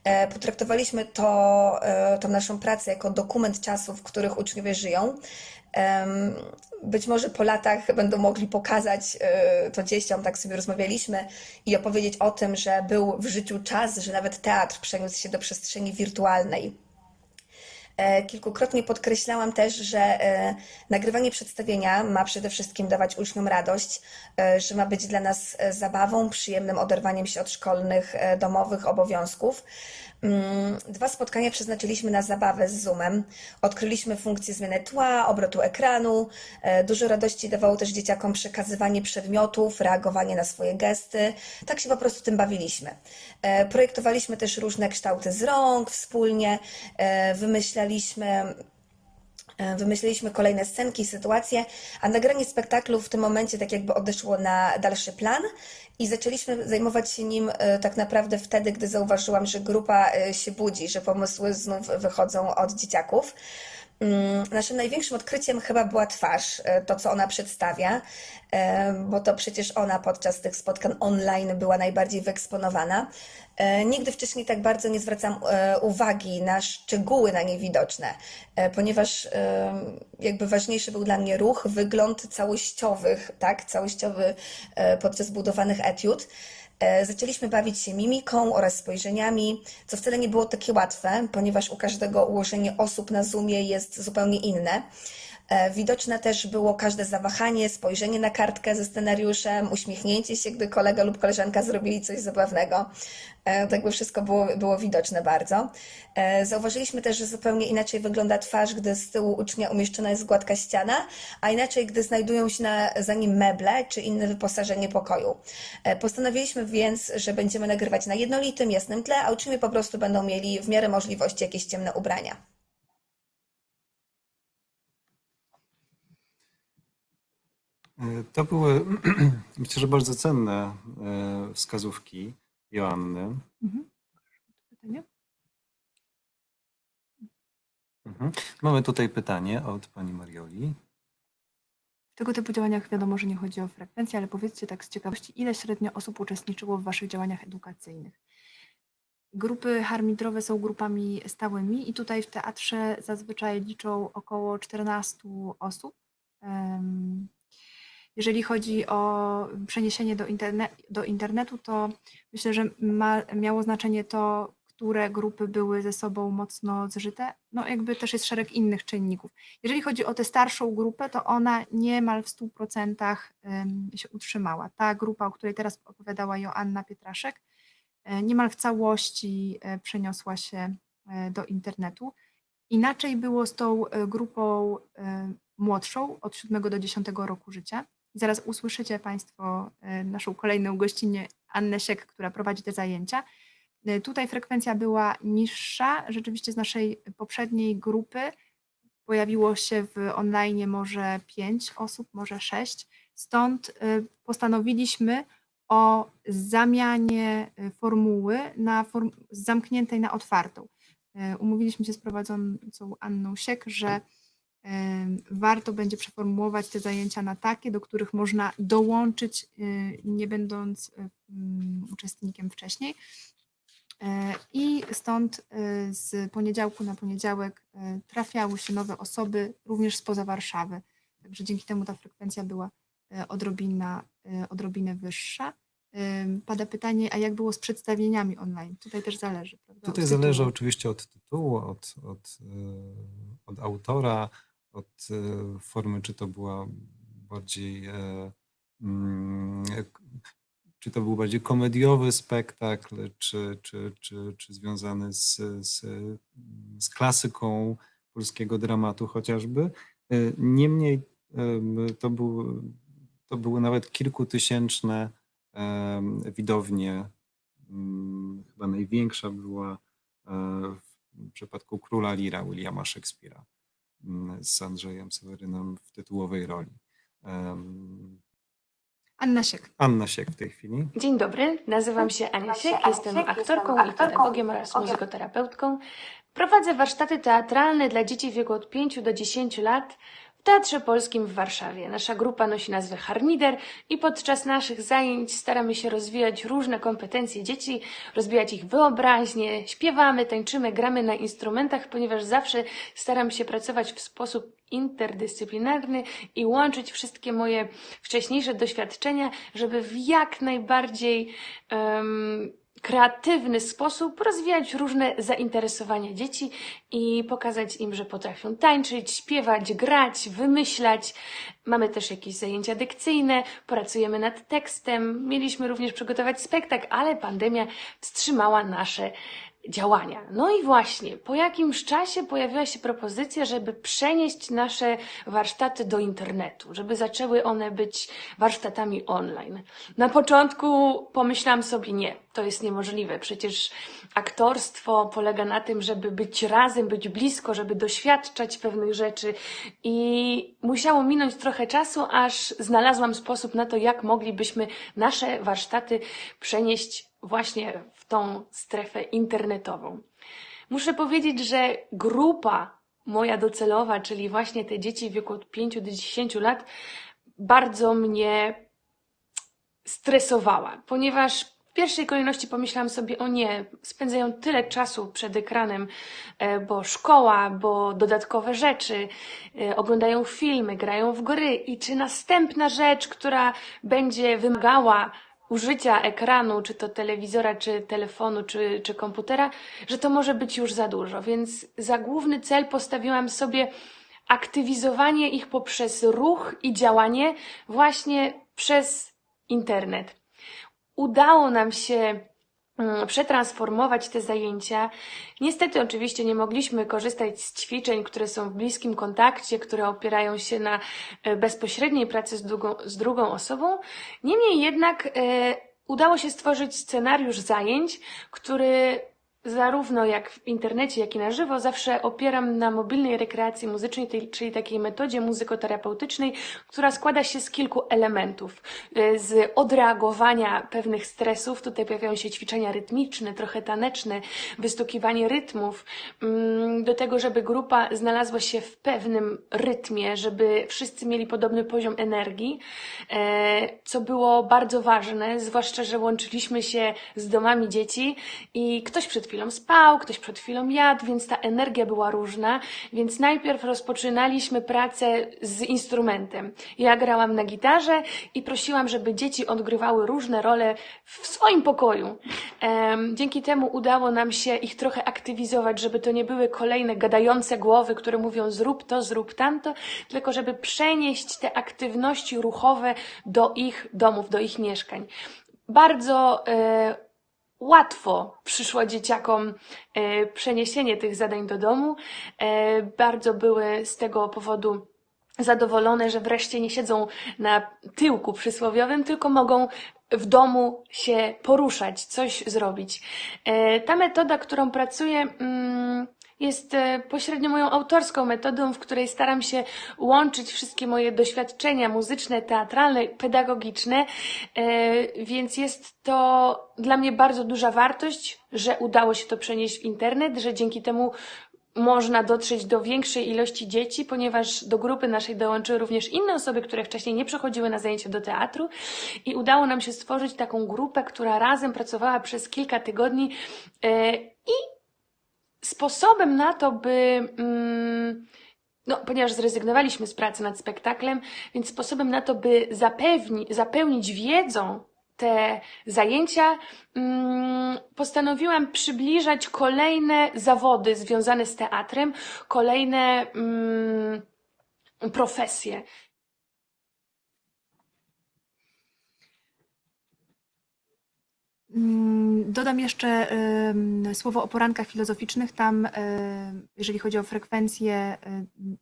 E, Potraktowaliśmy to, e, tą naszą pracę jako dokument czasów, w których uczniowie żyją. Być może po latach będą mogli pokazać e, to dzieciom, tak sobie rozmawialiśmy, i opowiedzieć o tym, że był w życiu czas, że nawet teatr przeniósł się do przestrzeni wirtualnej. E, Kilkukrotnie podkreślałam też, że e, nagrywanie przedstawienia ma przede wszystkim dawać uczniom radość, że ma być dla nas zabawą, przyjemnym oderwaniem się od szkolnych, domowych obowiązków. Mm, Dwa spotkania przeznaczyliśmy na zabawę z Zoomem. Odkryliśmy funkcję zmiany tła, obrotu ekranu. E, Dużo radości dawało też dzieciakom przekazywanie przedmiotów, reagowanie na swoje gesty. Tak się po prostu tym bawiliśmy. E, Projektowaliśmy też różne kształty z rąk wspólnie, e, wymyślaliśmy Wymyśliliśmy kolejne scenki, sytuacje, a nagranie spektaklu w tym momencie tak jakby odeszło na dalszy plan i zaczęliśmy zajmować się nim e, tak naprawdę wtedy, gdy zauważyłam, że grupa e, się budzi, że pomysły znów wychodzą od dzieciaków. Mm, Naszym największym odkryciem chyba była twarz, e, to co ona przedstawia, e, bo to przecież ona podczas tych spotkań online była najbardziej wyeksponowana. E, Nigdy wcześniej tak bardzo nie zwracam uwagi na szczegóły na niej widoczne, ponieważ jakby ważniejszy był dla mnie ruch, wygląd całościowych, tak, całościowy podczas budowanych etiud. E, Zaczęliśmy bawić się mimiką oraz spojrzeniami, co wcale nie było takie łatwe, ponieważ u każdego ułożenie osób na Zoomie jest zupełnie inne. E, Widoczne też było każde zawahanie, spojrzenie na kartkę ze scenariuszem, uśmiechnięcie się, gdy kolega lub koleżanka zrobili coś zabawnego. Tak by wszystko było, było widoczne bardzo. E, Zauważyliśmy też, że zupełnie inaczej wygląda twarz, gdy z tyłu ucznia umieszczona jest gładka ściana, a inaczej, gdy znajdują się na, za nim meble czy inne wyposażenie pokoju. Postanowiliśmy więc, że będziemy nagrywać na jednolitym, jasnym tle, a uczniowie po prostu będą mieli w miarę możliwości jakieś ciemne ubrania. To były, myślę, że bardzo cenne e, wskazówki Joanny. Mhm. Pytanie? Mhm. Mamy tutaj pytanie od pani Marioli. W tego typu działaniach wiadomo, że nie chodzi o frekwencję, ale powiedzcie tak z ciekawości, ile średnio osób uczestniczyło w Waszych działaniach edukacyjnych? Grupy harmidrowe są grupami stałymi i tutaj w teatrze zazwyczaj liczą około 14 osób. Jeżeli chodzi o przeniesienie do, interne do internetu, to myślę, że ma, miało znaczenie to, które grupy były ze sobą mocno zżyte. No jakby też jest szereg innych czynników. Jeżeli chodzi o tę starszą grupę, to ona niemal w 100% em, się utrzymała. Ta grupa, o której teraz opowiadała Joanna Pietraszek, e, niemal w całości e, przeniosła się e, do internetu. Inaczej było z tą grupą młodszą, od 7 do 10 roku życia. Zaraz usłyszycie Państwo e, naszą kolejną gościnę, Annę Siek, która prowadzi te zajęcia. E, Tutaj frekwencja była niższa. Rzeczywiście z naszej poprzedniej grupy pojawiło się w online może 5 osób, może 6. Stąd e, postanowiliśmy o zamianie formuły na form zamkniętej na otwartą. Umówiliśmy się z prowadzącą Anną Siek, że em, warto będzie przeformułować te zajęcia na takie, do których można dołączyć, y, nie będąc y, mm, uczestnikiem wcześniej. E, I stąd y, z poniedziałku na poniedziałek trafiały się nowe osoby, również spoza Warszawy. Także dzięki temu ta frekwencja była odrobina, odrobinę wyższa. Pada pytanie, a jak było z przedstawieniami online? Tutaj też zależy. Prawda? Tutaj zależy oczywiście od tytułu, od, od, od autora, od e, formy, czy to była bardziej, e, mm, k- czy to był bardziej komediowy spektakl, czy, czy, czy, czy związany z, z, z klasyką polskiego dramatu chociażby. E, Niemniej em, to, był, to były nawet kilkutysięczne widownie Mm, chyba największa była e, w przypadku Króla Lira Williama mm, z Andrzejem Sewerynem w tytułowej roli. Anna Siek. Anna Siek w tej chwili. Dzień dobry, nazywam się Ania Siek, jestem aktorką i pedagogiem oraz muzykoterapeutką. Prowadzę warsztaty teatralne dla dzieci w wieku od 5 do 10 lat w Teatrze Polskim w Warszawie. Nasza grupa nosi nazwę Harmider i podczas naszych zajęć staramy się rozwijać różne kompetencje dzieci, rozwijać ich wyobraźnię, śpiewamy, tańczymy, gramy na instrumentach, ponieważ zawsze staram się pracować w sposób interdyscyplinarny i łączyć wszystkie moje wcześniejsze doświadczenia, żeby w jak najbardziej em, kreatywny sposób rozwijać różne zainteresowania dzieci i pokazać im, że potrafią tańczyć, śpiewać, grać, wymyślać. Mamy też jakieś zajęcia dykcyjne, pracujemy nad tekstem. Mieliśmy również przygotować spektakl, ale pandemia wstrzymała nasze działania. No i właśnie, po jakimś czasie pojawiła się propozycja, żeby przenieść nasze warsztaty do internetu, żeby zaczęły one być warsztatami online. Na początku pomyślałam sobie, nie, to jest niemożliwe. Przecież aktorstwo polega na tym, żeby być razem, być blisko, żeby doświadczać pewnych rzeczy i musiało minąć trochę czasu, aż znalazłam sposób na to, jak moglibyśmy nasze warsztaty przenieść właśnie w tą strefę internetową. Muszę powiedzieć, że grupa moja docelowa, czyli właśnie te dzieci w wieku od 5 do 10 lat, bardzo mnie stresowała, ponieważ w pierwszej kolejności pomyślałam sobie, o nie, spędzają tyle czasu przed ekranem, e, bo szkoła, bo dodatkowe rzeczy, e, oglądają filmy, grają w gry i czy następna rzecz, która będzie wymagała użycia ekranu, czy to telewizora, czy telefonu, czy, czy komputera, że to może być już za dużo. Więc za główny cel postawiłam sobie aktywizowanie ich poprzez ruch i działanie właśnie przez internet. Udało nam się przetransformować te zajęcia. Niestety, oczywiście, nie mogliśmy korzystać z ćwiczeń, które są w bliskim kontakcie, które opierają się na e, bezpośredniej pracy z drugą, z drugą osobą. Niemniej jednak e, udało się stworzyć scenariusz zajęć, który zarówno jak w internecie, jak i na żywo zawsze opieram na mobilnej rekreacji muzycznej, czyli takiej metodzie muzykoterapeutycznej, która składa się z kilku elementów. Y, Z odreagowania pewnych stresów, tutaj pojawiają się ćwiczenia rytmiczne, trochę taneczne, wystukiwanie rytmów, mm, do tego, żeby grupa znalazła się w pewnym rytmie, żeby wszyscy mieli podobny poziom energii, e, co było bardzo ważne, zwłaszcza, że łączyliśmy się z domami dzieci i ktoś przed chwilą spał, ktoś przed chwilą jadł, więc ta energia była różna, więc najpierw rozpoczynaliśmy pracę z instrumentem. Ja grałam na gitarze i prosiłam, żeby dzieci odgrywały różne role w swoim pokoju. Dzięki temu udało nam się ich trochę aktywizować, żeby to nie były kolejne gadające głowy, które mówią zrób to, zrób tamto, tylko żeby przenieść te aktywności ruchowe do ich domów, do ich mieszkań. Bardzo e, łatwo przyszło dzieciakom e, przeniesienie tych zadań do domu. E, bardzo były z tego powodu zadowolone, że wreszcie nie siedzą na tyłku przysłowiowym, tylko mogą w domu się poruszać, coś zrobić. E, Ta metoda, którą pracuję, mm, jest e, pośrednio moją autorską metodą, w której staram się łączyć wszystkie moje doświadczenia muzyczne, teatralne, pedagogiczne, e, więc jest to dla mnie bardzo duża wartość, że udało się to przenieść w internet, że dzięki temu można dotrzeć do większej ilości dzieci, ponieważ do grupy naszej dołączyły również inne osoby, które wcześniej nie przychodziły na zajęcia do teatru. I udało nam się stworzyć taką grupę, która razem pracowała przez kilka tygodni e, i sposobem na to, by mm, no, ponieważ zrezygnowaliśmy z pracy nad spektaklem, więc sposobem na to, by zapewni, zapełnić wiedzą te zajęcia, mm, postanowiłam przybliżać kolejne zawody związane z teatrem, kolejne mm, profesje. Dodam jeszcze słowo o porankach filozoficznych. Tam, jeżeli chodzi o frekwencję,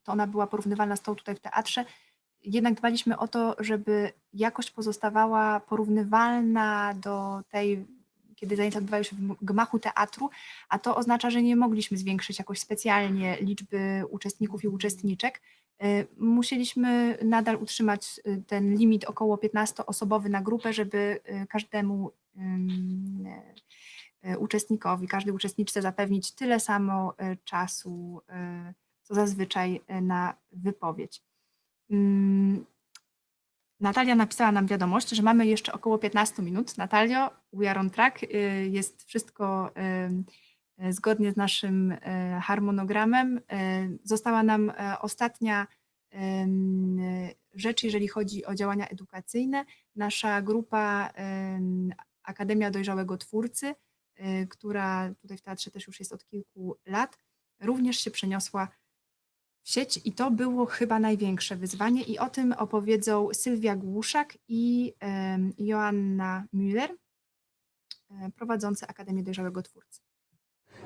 to ona była porównywalna z tą tutaj w teatrze. Jednak dbaliśmy o to, żeby jakość pozostawała porównywalna do tej, kiedy zajęcia odbywają się w gmachu teatru, a to oznacza, że nie mogliśmy zwiększyć jakoś specjalnie liczby uczestników i uczestniczek. Musieliśmy nadal utrzymać y, ten limit około 15-osobowy na grupę, żeby y, każdemu uczestnikowi, każdej uczestniczce zapewnić tyle samo y, czasu, y, co zazwyczaj na wypowiedź. Ym, Natalia napisała nam wiadomość, że mamy jeszcze około 15 minut. Natalio, we are on track. Jest wszystko zgodnie z naszym harmonogramem. Została nam e, ostatnia rzecz, jeżeli chodzi o działania edukacyjne. Nasza grupa Akademia Dojrzałego Twórcy, y, która tutaj w teatrze też już jest od kilku lat, również się przeniosła w sieć i to było chyba największe wyzwanie i o tym opowiedzą Sylwia Głuszak i Joanna Müller, e, prowadzące Akademię Dojrzałego Twórcy.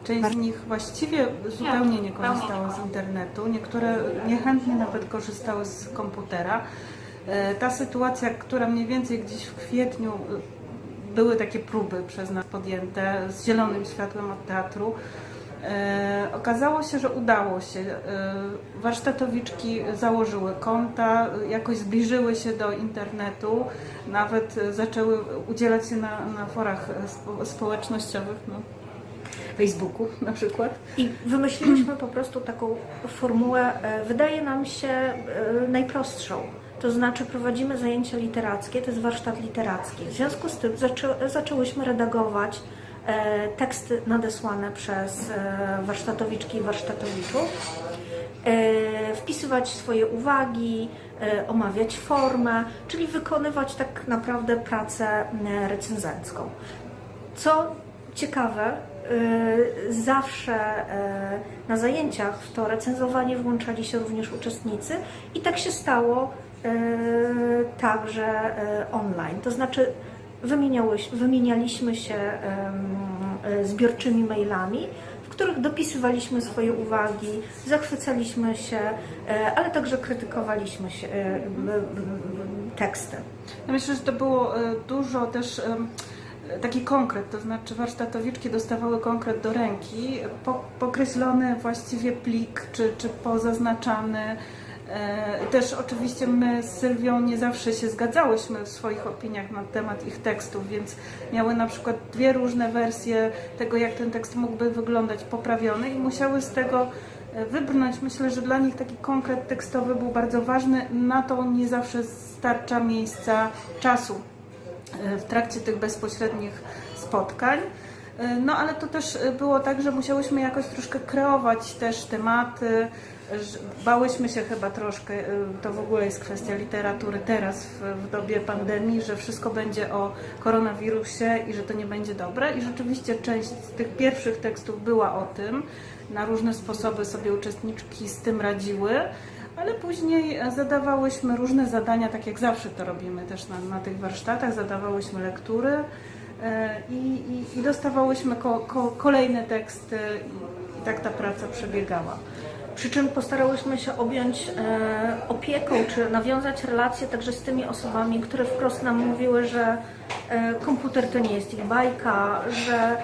Część z nich właściwie zupełnie nie korzystała z internetu, niektóre niechętnie nawet korzystały z komputera. E, Ta sytuacja, która mniej więcej gdzieś w kwietniu były takie próby przez nas podjęte z zielonym światłem od teatru. E, Okazało się, że udało się. E, Warsztatowiczki założyły konta, jakoś zbliżyły się do internetu, nawet zaczęły udzielać się na, na forach spo, społecznościowych. No. Facebooku na przykład. I wymyśliliśmy po prostu taką formułę, e, wydaje nam się najprostszą. To znaczy prowadzimy zajęcia literackie, to jest warsztat literacki. W związku z tym zaczę, zaczęłyśmy redagować e, teksty nadesłane przez e, warsztatowiczki i warsztatowiczów, e, wpisywać swoje uwagi, e, omawiać formę, czyli wykonywać tak naprawdę pracę e, recenzencką. Co ciekawe, y, zawsze na zajęciach w to recenzowanie włączali się również uczestnicy i tak się stało także y, online. To znaczy wymienialiśmy się ym, y, zbiorczymi mailami, w których dopisywaliśmy swoje uwagi, zachwycaliśmy się, ale także krytykowaliśmy się, teksty. Ja myślę, że to było dużo też taki konkret, to znaczy warsztatowiczki dostawały konkret do ręki, po, pokreślony właściwie plik, czy, czy pozaznaczany. E, Też oczywiście my z Sylwią nie zawsze się zgadzałyśmy w swoich opiniach na temat ich tekstów, więc miały na przykład dwie różne wersje tego, jak ten tekst mógłby wyglądać poprawiony i musiały z tego e, wybrnąć. Myślę, że dla nich taki konkret tekstowy był bardzo ważny. Na to nie zawsze starcza miejsca, czasu e, w trakcie tych bezpośrednich spotkań. No ale to też było tak, że musiałyśmy jakoś troszkę kreować też tematy. Bałyśmy się chyba troszkę, e, to w ogóle jest kwestia literatury teraz w, w dobie pandemii, że wszystko będzie o koronawirusie i że to nie będzie dobre. I rzeczywiście część z tych pierwszych tekstów była o tym. Na różne sposoby sobie uczestniczki z tym radziły. Ale później e, zadawałyśmy różne zadania, tak jak zawsze to robimy też na, na tych warsztatach, zadawałyśmy lektury e, i, i, i dostawałyśmy ko, ko, kolejne teksty i tak ta praca przebiegała. Przy czym postarałyśmy się objąć e, opieką, czy nawiązać relacje także z tymi osobami, które wprost nam mówiły, że e, komputer to nie jest ich bajka, że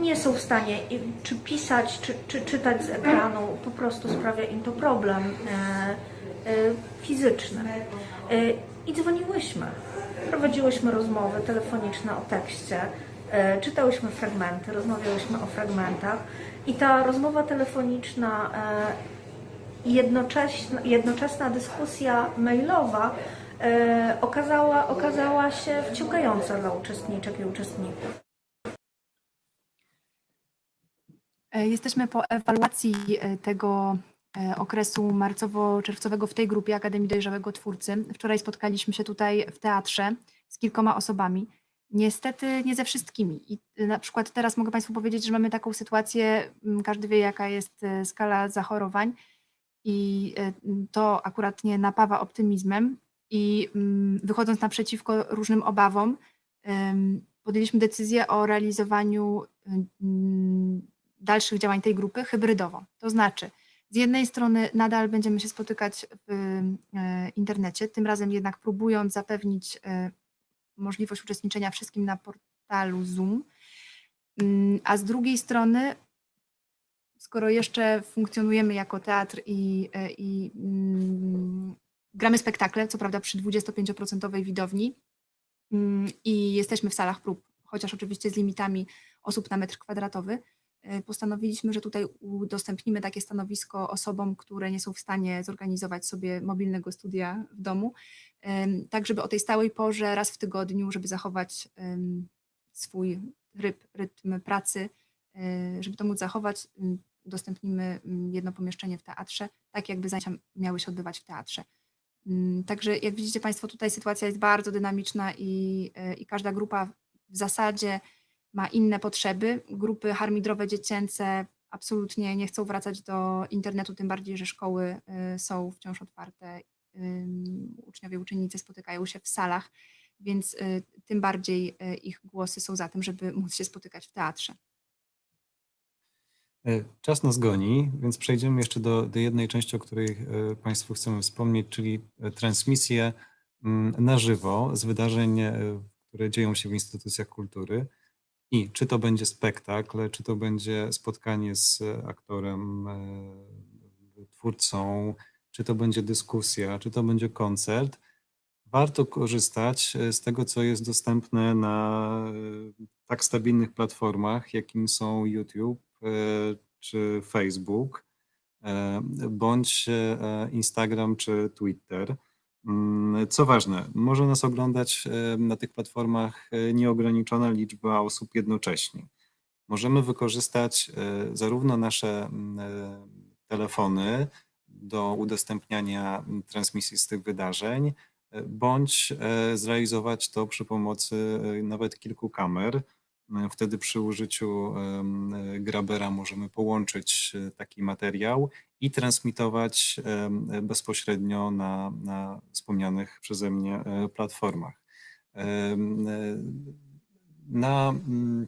nie są w stanie czy pisać, czy, czy czytać z ekranu, po prostu sprawia im to problem e, e, fizyczny. E, I dzwoniłyśmy, prowadziłyśmy rozmowy telefoniczne o tekście. E, czytałyśmy fragmenty, rozmawiałyśmy o fragmentach i ta rozmowa telefoniczna e, i jednocześna, jednoczesna dyskusja mailowa e, okazała, okazała się wciągająca dla uczestniczek i uczestników. Jesteśmy po ewaluacji tego okresu marcowo-czerwcowego w tej grupie Akademii Dojrzałego Twórcy. Wczoraj spotkaliśmy się tutaj w teatrze z kilkoma osobami. Niestety nie ze wszystkimi. I y, na przykład teraz mogę Państwu powiedzieć, że mamy taką sytuację, m, każdy wie jaka jest e, skala zachorowań i e, m, to akurat nie napawa optymizmem i mm, wychodząc naprzeciwko różnym obawom, podjęliśmy decyzję o realizowaniu mm, dalszych działań tej grupy hybrydowo. To znaczy, z jednej strony nadal będziemy się spotykać w internecie, tym razem jednak próbując zapewnić możliwość uczestniczenia wszystkim na portalu Zoom, Mm, a z drugiej strony, skoro jeszcze funkcjonujemy jako teatr i, e, i mm, gramy spektakle, co prawda przy 25% widowni mm, i jesteśmy w salach prób, chociaż oczywiście z limitami osób na metr kwadratowy, postanowiliśmy, że tutaj udostępnimy takie stanowisko osobom, które nie są w stanie zorganizować sobie mobilnego studia w domu, tak żeby o tej stałej porze raz w tygodniu, żeby zachować swój ryb, rytm pracy, e, żeby to móc zachować, udostępnimy jedno pomieszczenie w teatrze, tak jakby zajęcia miały się odbywać w teatrze. Mm, Także jak widzicie Państwo, tutaj sytuacja jest bardzo dynamiczna i, e, i każda grupa w zasadzie ma inne potrzeby. Grupy harmidrowe dziecięce absolutnie nie chcą wracać do internetu, tym bardziej, że szkoły y, są wciąż otwarte. Uczniowie, uczennice spotykają się w salach, więc y, tym bardziej y, ich głosy są za tym, żeby móc się spotykać w teatrze. E, Czas nas goni, więc przejdziemy jeszcze do, do jednej części, o której e, Państwu chcemy wspomnieć, czyli e, transmisje mm, na żywo z wydarzeń, które dzieją się w instytucjach kultury. I czy to będzie spektakl, czy to będzie spotkanie z aktorem, e, twórcą, czy to będzie dyskusja, czy to będzie koncert, warto korzystać e, z tego, co jest dostępne na e, tak stabilnych platformach, jakim są YouTube e, czy Facebook, e, bądź e, Instagram czy Twitter. Mm, Co ważne, może nas oglądać e, na tych platformach e, nieograniczona liczba osób jednocześnie. Możemy wykorzystać e, zarówno nasze mm, telefony do udostępniania mm, transmisji z tych wydarzeń, bądź zrealizować to przy pomocy nawet kilku kamer. E, Wtedy przy użyciu e, Grabera możemy połączyć e, taki materiał i transmitować bezpośrednio na, na wspomnianych przeze mnie platformach. Na, mm,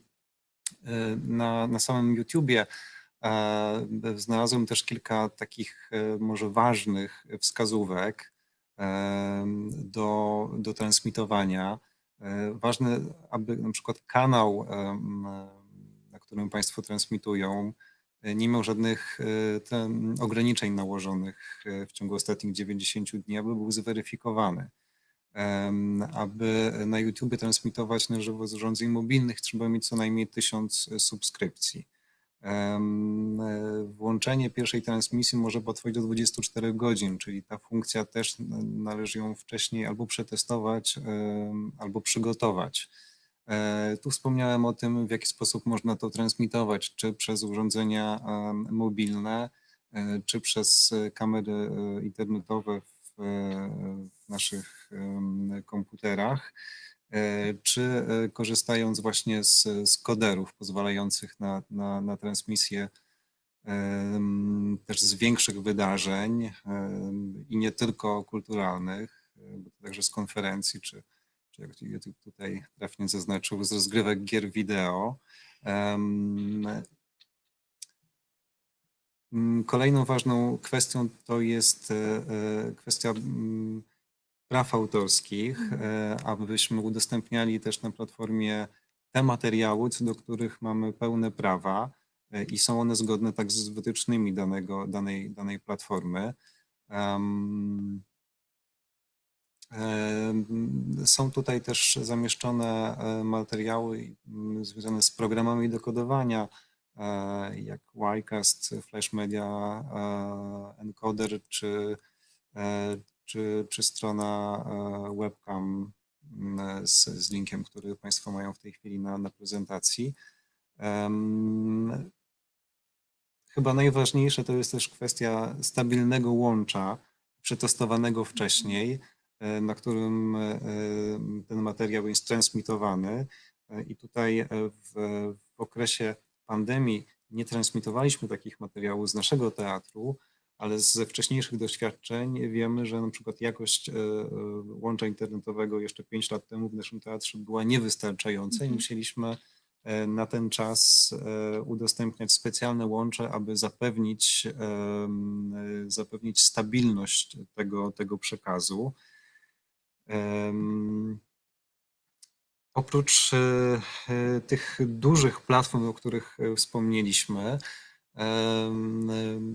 na, na samym YouTubie znalazłem też kilka takich może ważnych wskazówek do, do transmitowania. E, Ważne, aby na przykład kanał, em, na którym Państwo transmitują, e, nie miał żadnych e, ten, ograniczeń nałożonych e, w ciągu ostatnich 90 dni, aby był zweryfikowany. Aby na YouTube transmitować na żywo z urządzeń mobilnych, trzeba mieć co najmniej 1000 subskrypcji. E, Włączenie pierwszej transmisji może potrwać do 24 godzin, czyli ta funkcja też należy ją wcześniej albo przetestować, albo przygotować. E, Tu wspomniałem o tym, w jaki sposób można to transmitować, czy przez urządzenia mobilne, e, czy przez kamery internetowe w, naszych komputerach czy e, korzystając właśnie z, z koderów pozwalających na, na, na transmisję też z większych wydarzeń i nie tylko kulturalnych, e, także z konferencji, czy, czy jak YouTube tutaj trafnie zaznaczył, z rozgrywek gier wideo. Kolejną ważną kwestią to jest e, e, kwestia mm, praw autorskich, e, abyśmy udostępniali też na platformie te materiały, co do których mamy pełne prawa e, i są one zgodne tak z wytycznymi danego, danej, danej platformy. Em, Są tutaj też zamieszczone e, materiały mm, związane z programami do kodowania, e, jak Ycast, Flash Media, Encoder, czy, czy, czy strona webcam mm, z, z linkiem, który Państwo mają w tej chwili na, na prezentacji. Chyba najważniejsze to jest też kwestia stabilnego łącza, przetestowanego wcześniej, e, na którym e, ten materiał jest transmitowany. E, I tutaj w, w okresie pandemii nie transmitowaliśmy takich materiałów z naszego teatru, ale ze wcześniejszych doświadczeń wiemy, że na przykład jakość łącza internetowego jeszcze 5 lat temu w naszym teatrze była niewystarczająca i Mhm. musieliśmy E, na ten czas e, udostępniać specjalne łącze, aby zapewnić, e, zapewnić stabilność tego, tego przekazu. Oprócz e, e, tych dużych platform, o których e, wspomnieliśmy,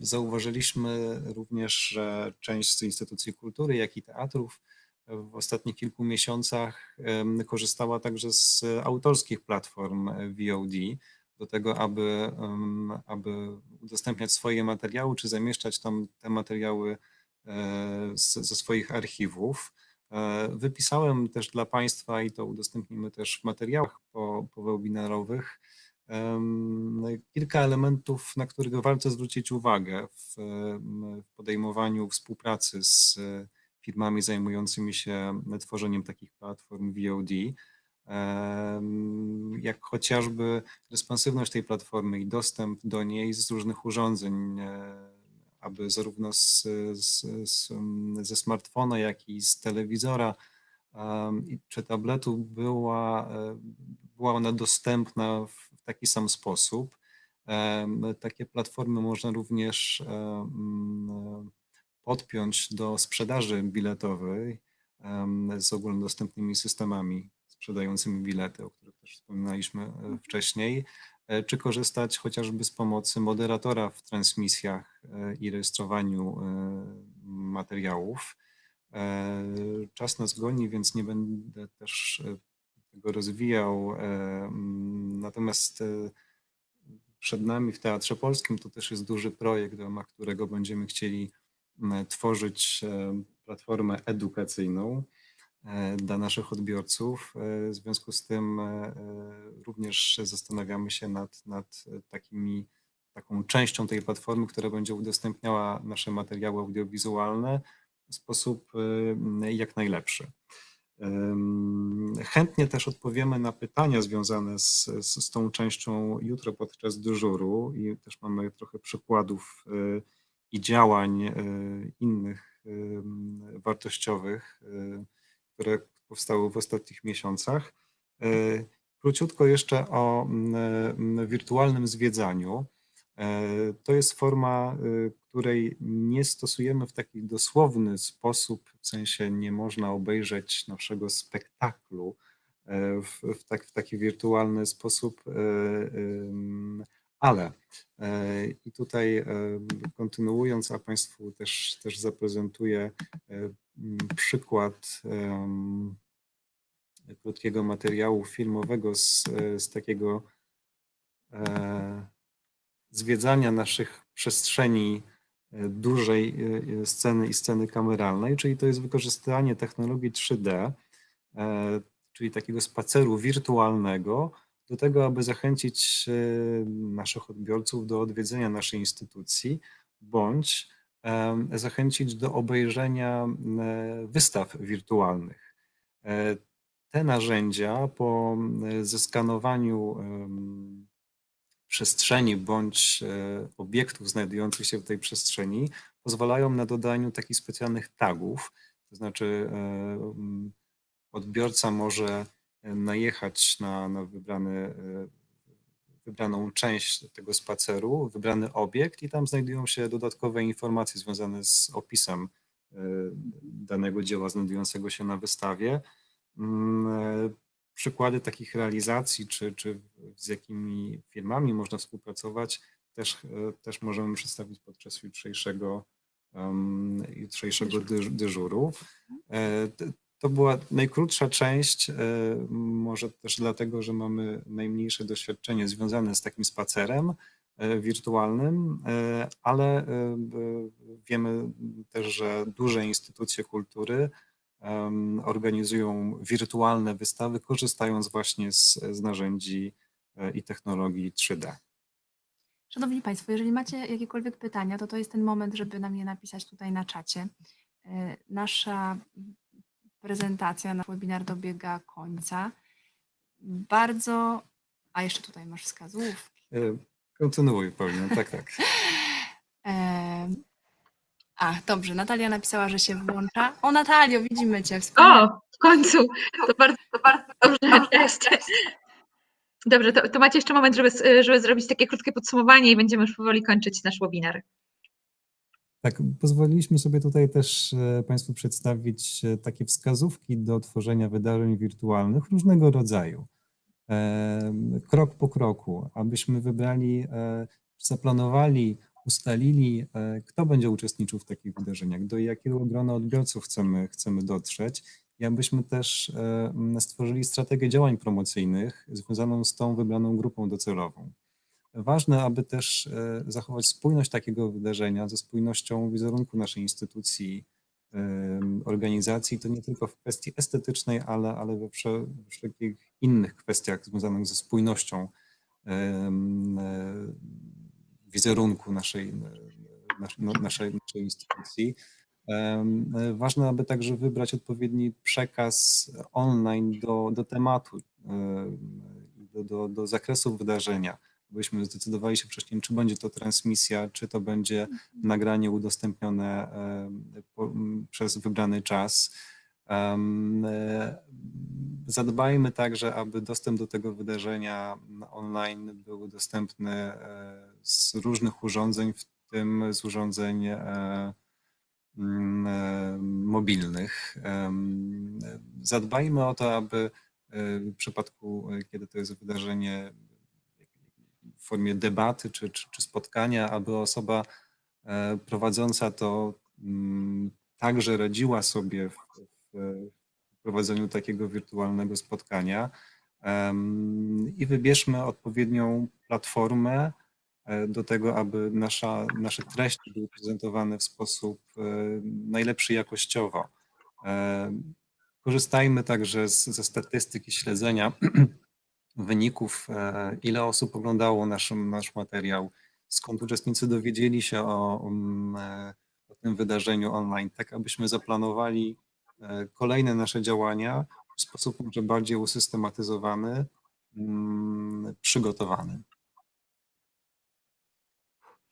zauważyliśmy również, że część z instytucji kultury, jak i teatrów w ostatnich kilku miesiącach korzystała także z autorskich platform VOD do tego, aby, aby udostępniać swoje materiały, czy zamieszczać tam te materiały e, ze swoich archiwów. E, Wypisałem też dla Państwa i to udostępnimy też w materiałach po, powebinarowych em, kilka elementów, na które warto zwrócić uwagę w, podejmowaniu współpracy z firmami zajmującymi się tworzeniem takich platform VOD, jak chociażby responsywność tej platformy i dostęp do niej z różnych urządzeń, e, aby zarówno z, z, z, ze smartfona, jak i z telewizora czy tabletu była, e, była ona dostępna w taki sam sposób. Takie platformy można również podpiąć do sprzedaży biletowej z ogólnodostępnymi systemami sprzedającymi bilety, o których też wspominaliśmy e, wcześniej, e, czy korzystać chociażby z pomocy moderatora w transmisjach e, i rejestrowaniu materiałów. Czas nas goni, więc nie będę też tego rozwijał. e, Natomiast e, przed nami w Teatrze Polskim to też jest duży projekt, w ramach którego będziemy chcieli tworzyć e, platformę edukacyjną dla naszych odbiorców. W związku z tym również zastanawiamy się nad, nad takimi, taką częścią tej platformy, która będzie udostępniała nasze materiały audiowizualne w sposób jak najlepszy. Chętnie też odpowiemy na pytania związane z, z, z tą częścią jutro podczas dyżuru i też mamy trochę przykładów e, i działań e, innych wartościowych, e, które powstały w ostatnich miesiącach. Króciutko jeszcze o m, m, wirtualnym zwiedzaniu. To jest forma, której nie stosujemy w taki dosłowny sposób, w sensie nie można obejrzeć naszego spektaklu e, w, w, tak, w taki wirtualny sposób, e, ale e, i tutaj kontynuując, a Państwu też, też zaprezentuję przykład krótkiego materiału filmowego z, z takiego zwiedzania naszych przestrzeni dużej e, sceny i sceny kameralnej, czyli to jest wykorzystanie technologii 3D, e, czyli takiego spaceru wirtualnego, do tego, aby zachęcić e, naszych odbiorców do odwiedzenia naszej instytucji, bądź zachęcić do obejrzenia e, wystaw wirtualnych. E, Te narzędzia po zeskanowaniu przestrzeni bądź e, obiektów znajdujących się w tej przestrzeni pozwalają na dodaniu takich specjalnych tagów, to znaczy e, odbiorca może najechać na, na wybrany, e, wybraną część tego spaceru, wybrany obiekt i tam znajdują się dodatkowe informacje związane z opisem danego dzieła znajdującego się na wystawie. E, Przykłady takich realizacji, czy, czy z jakimi firmami można współpracować, też, e, też możemy przedstawić podczas jutrzejszego, em, jutrzejszego dyż- dyżuru. E, t- To była najkrótsza część, e, może też dlatego, że mamy najmniejsze doświadczenie związane z takim spacerem e, wirtualnym, e, ale wiemy też, że duże instytucje kultury organizują wirtualne wystawy, korzystając właśnie z, z narzędzi i technologii 3D. Szanowni Państwo, jeżeli macie jakiekolwiek pytania, to to jest ten moment, żeby nam je napisać tutaj na czacie. Nasza prezentacja, nasz webinar dobiega końca. Bardzo, a jeszcze tutaj masz wskazówki. E, kontynuuj Paulina, tak, tak. a, dobrze, Natalia napisała, że się włącza. O Natalio, widzimy Cię. Wspaniale. O, w końcu, to bardzo, to bardzo dobrze, cześć. Dobrze, to, to macie jeszcze moment, żeby, żeby zrobić takie krótkie podsumowanie i będziemy już powoli kończyć nasz webinar. Tak, pozwoliliśmy sobie tutaj też e, Państwu przedstawić e, takie wskazówki do tworzenia wydarzeń wirtualnych różnego rodzaju. E, krok po kroku, abyśmy wybrali, zaplanowali, ustalili, kto będzie uczestniczył w takich wydarzeniach, do jakiego grona odbiorców chcemy, chcemy dotrzeć i abyśmy też stworzyli strategię działań promocyjnych związaną z tą wybraną grupą docelową. Ważne, aby też e, zachować spójność takiego wydarzenia ze spójnością wizerunku naszej instytucji, organizacji, to nie tylko w kwestii estetycznej, ale, ale we wszelkich innych kwestiach związanych ze spójnością e, wizerunku naszej, no, naszej, naszej instytucji. Ważne, aby także wybrać odpowiedni przekaz online do, do tematu, do, do, do zakresu wydarzenia byśmy zdecydowali się wcześniej, czy będzie to transmisja, czy to będzie mhm. nagranie udostępnione przez wybrany czas. Zadbajmy także, aby dostęp do tego wydarzenia online był dostępny e, z różnych urządzeń, w tym z urządzeń e, mobilnych. Zadbajmy o to, aby w przypadku, kiedy to jest wydarzenie w formie debaty czy, czy, czy spotkania, aby osoba e, prowadząca to mm, także radziła sobie w, w prowadzeniu takiego wirtualnego spotkania i wybierzmy odpowiednią platformę e, do tego, aby nasza, nasze treści były prezentowane w sposób e, najlepszy jakościowo. Korzystajmy także z, ze statystyki śledzenia wyników, e, ile osób oglądało nasz, nasz materiał, skąd uczestnicy dowiedzieli się o, mm, e, o tym wydarzeniu online, tak abyśmy zaplanowali e, kolejne nasze działania w sposób może bardziej usystematyzowany, mm, przygotowany.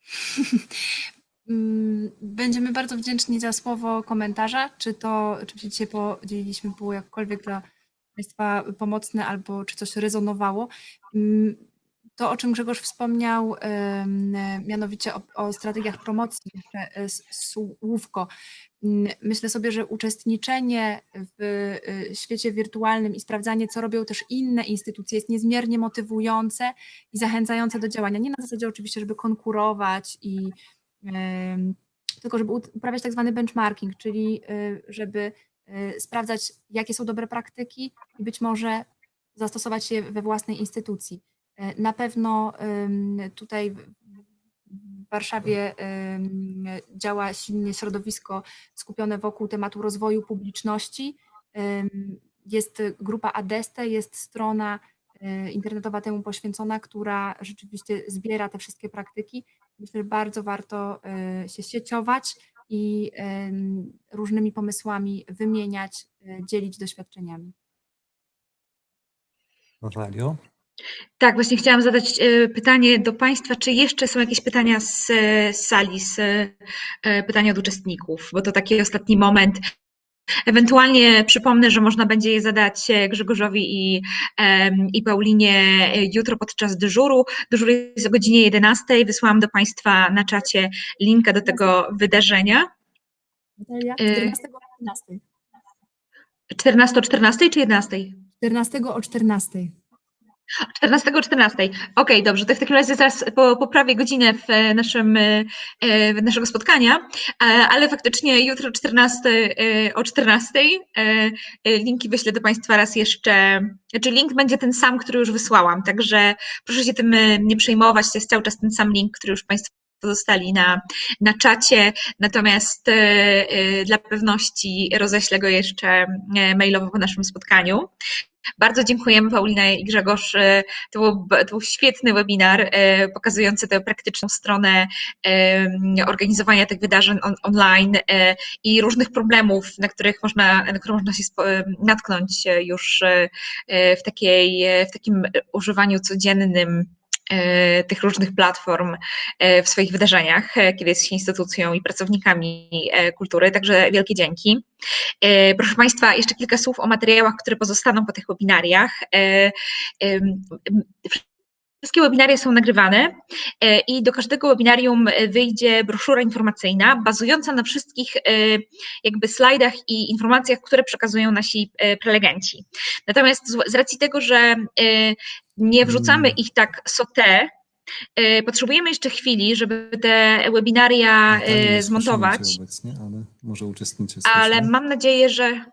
Mm, będziemy bardzo wdzięczni za słowo komentarza, czy to, czy się podzieliliśmy było jakkolwiek dla Państwa pomocne albo czy coś rezonowało. To, o czym Grzegorz wspomniał, mianowicie o, o strategiach promocji, jeszcze e, słówko. Myślę sobie, że uczestniczenie w e, świecie wirtualnym i sprawdzanie, co robią też inne instytucje, jest niezmiernie motywujące i zachęcające do działania. Nie na zasadzie oczywiście, żeby konkurować i tylko żeby uprawiać tak zwany benchmarking, czyli e, żeby sprawdzać, jakie są dobre praktyki i być może zastosować je we własnej instytucji. Y, na pewno tutaj w Warszawie działa silnie środowisko skupione wokół tematu rozwoju publiczności. Jest grupa Adeste, jest strona y, internetowa temu poświęcona, która rzeczywiście zbiera te wszystkie praktyki. Myślę, że bardzo warto się sieciować i różnymi pomysłami wymieniać, e, dzielić doświadczeniami. Natalio? Tak, właśnie chciałam zadać e, pytanie do Państwa, czy jeszcze są jakieś pytania z, z sali, z, e, pytania od uczestników, bo to taki ostatni moment. Ewentualnie przypomnę, że można będzie je zadać Grzegorzowi i, i Paulinie jutro podczas dyżuru. Dyżur jest o godzinie 11. Wysłałam do Państwa na czacie linka do tego wydarzenia. 14 o 14. 14 o 14 czy 11? 14 o 14. 14 o 14. Okej, dobrze, to w takim razie zaraz po, poprawię godzinę w e, naszym, e, e, w naszego spotkania, ale faktycznie jutro 14, e, o 14 e, e, linki wyślę do Państwa raz jeszcze, znaczy link będzie ten sam, który już wysłałam, także proszę się tym nie przejmować, to jest cały czas ten sam link, który już Państwo dostali na, na czacie, natomiast dla pewności roześlę go jeszcze mailowo po naszym spotkaniu. Bardzo dziękujemy Paulina i Grzegorz. E, To był, to był świetny webinar e, pokazujący tę praktyczną stronę e, organizowania tych wydarzeń on, online i różnych problemów, na których można, na które można się natknąć już w, takiej, w takim używaniu codziennym tych różnych platform e, w swoich wydarzeniach, e, kiedy jest się instytucją i pracownikami e, kultury. Także wielkie dzięki. E, Proszę Państwa, jeszcze kilka słów o materiałach, które pozostaną po tych webinariach. Wszystkie webinaria są nagrywane e, i do każdego webinarium e, wyjdzie broszura informacyjna bazująca na wszystkich e, jakby slajdach i informacjach, które przekazują nasi prelegenci. Natomiast z racji tego, że nie wrzucamy ich tak sauté, e, potrzebujemy jeszcze chwili, żeby te webinaria zmontować. obecnie, ale może Ale mam nadzieję, że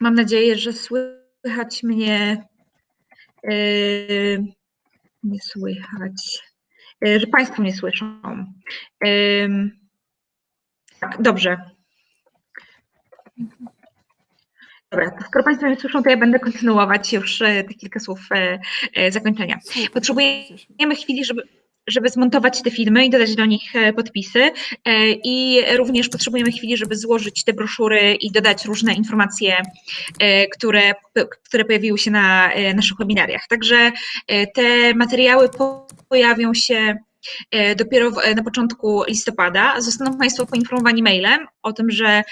mam nadzieję, że słychać mnie. yy, nie słychać. yy, że Państwo mnie słyszą. Tak, dobrze. Dobra, skoro Państwo mnie słyszą, to ja będę kontynuować już e, te kilka słów e, e, zakończenia. Potrzebujemy chwili, żeby, żeby zmontować te filmy i dodać do nich e, podpisy e, i również potrzebujemy chwili, żeby złożyć te broszury i dodać różne informacje, e, które, które pojawiły się na naszych webinariach. Także te materiały po- pojawią się dopiero na początku listopada. Zostaną Państwo poinformowani mailem o tym, że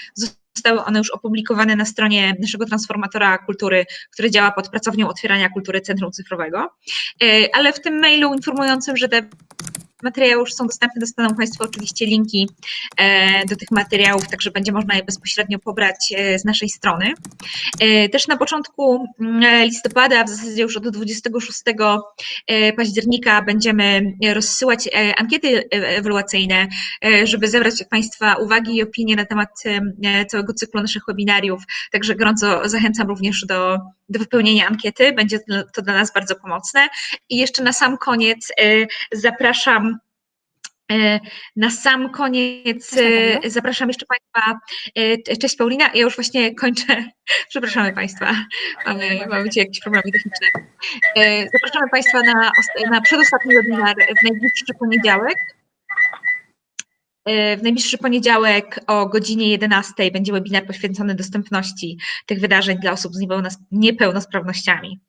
zostały one już opublikowane na stronie naszego transformatora kultury, który działa pod pracownią otwierania kultury Centrum Cyfrowego. E, Ale w tym mailu informującym, że te materiały już są dostępne, dostaną Państwo oczywiście linki e, do tych materiałów, także będzie można je bezpośrednio pobrać e, z naszej strony. E, Też na początku mm, listopada, w zasadzie już od 26 e, października będziemy rozsyłać ankiety ewaluacyjne, żeby zebrać Państwa uwagi i opinie na temat całego cyklu naszych webinariów. Także gorąco zachęcam również do, do wypełnienia ankiety. Będzie to- dla nas bardzo pomocne. I jeszcze na sam koniec e, zapraszam E, Na sam koniec e, zapraszam jeszcze Państwa. Cześć Paulina, ja już właśnie kończę. Przepraszamy Państwa, mamy, mamy dzisiaj jakieś problemy techniczne. Zapraszamy Państwa na, na przedostatni webinar w najbliższy poniedziałek. W najbliższy poniedziałek o godzinie 11 będzie webinar poświęcony dostępności tych wydarzeń dla osób z niepełnos- niepełnosprawnościami.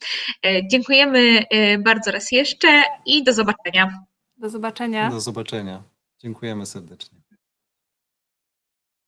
E, Dziękujemy e, bardzo raz jeszcze i do zobaczenia. Do zobaczenia. Do zobaczenia. Dziękujemy serdecznie.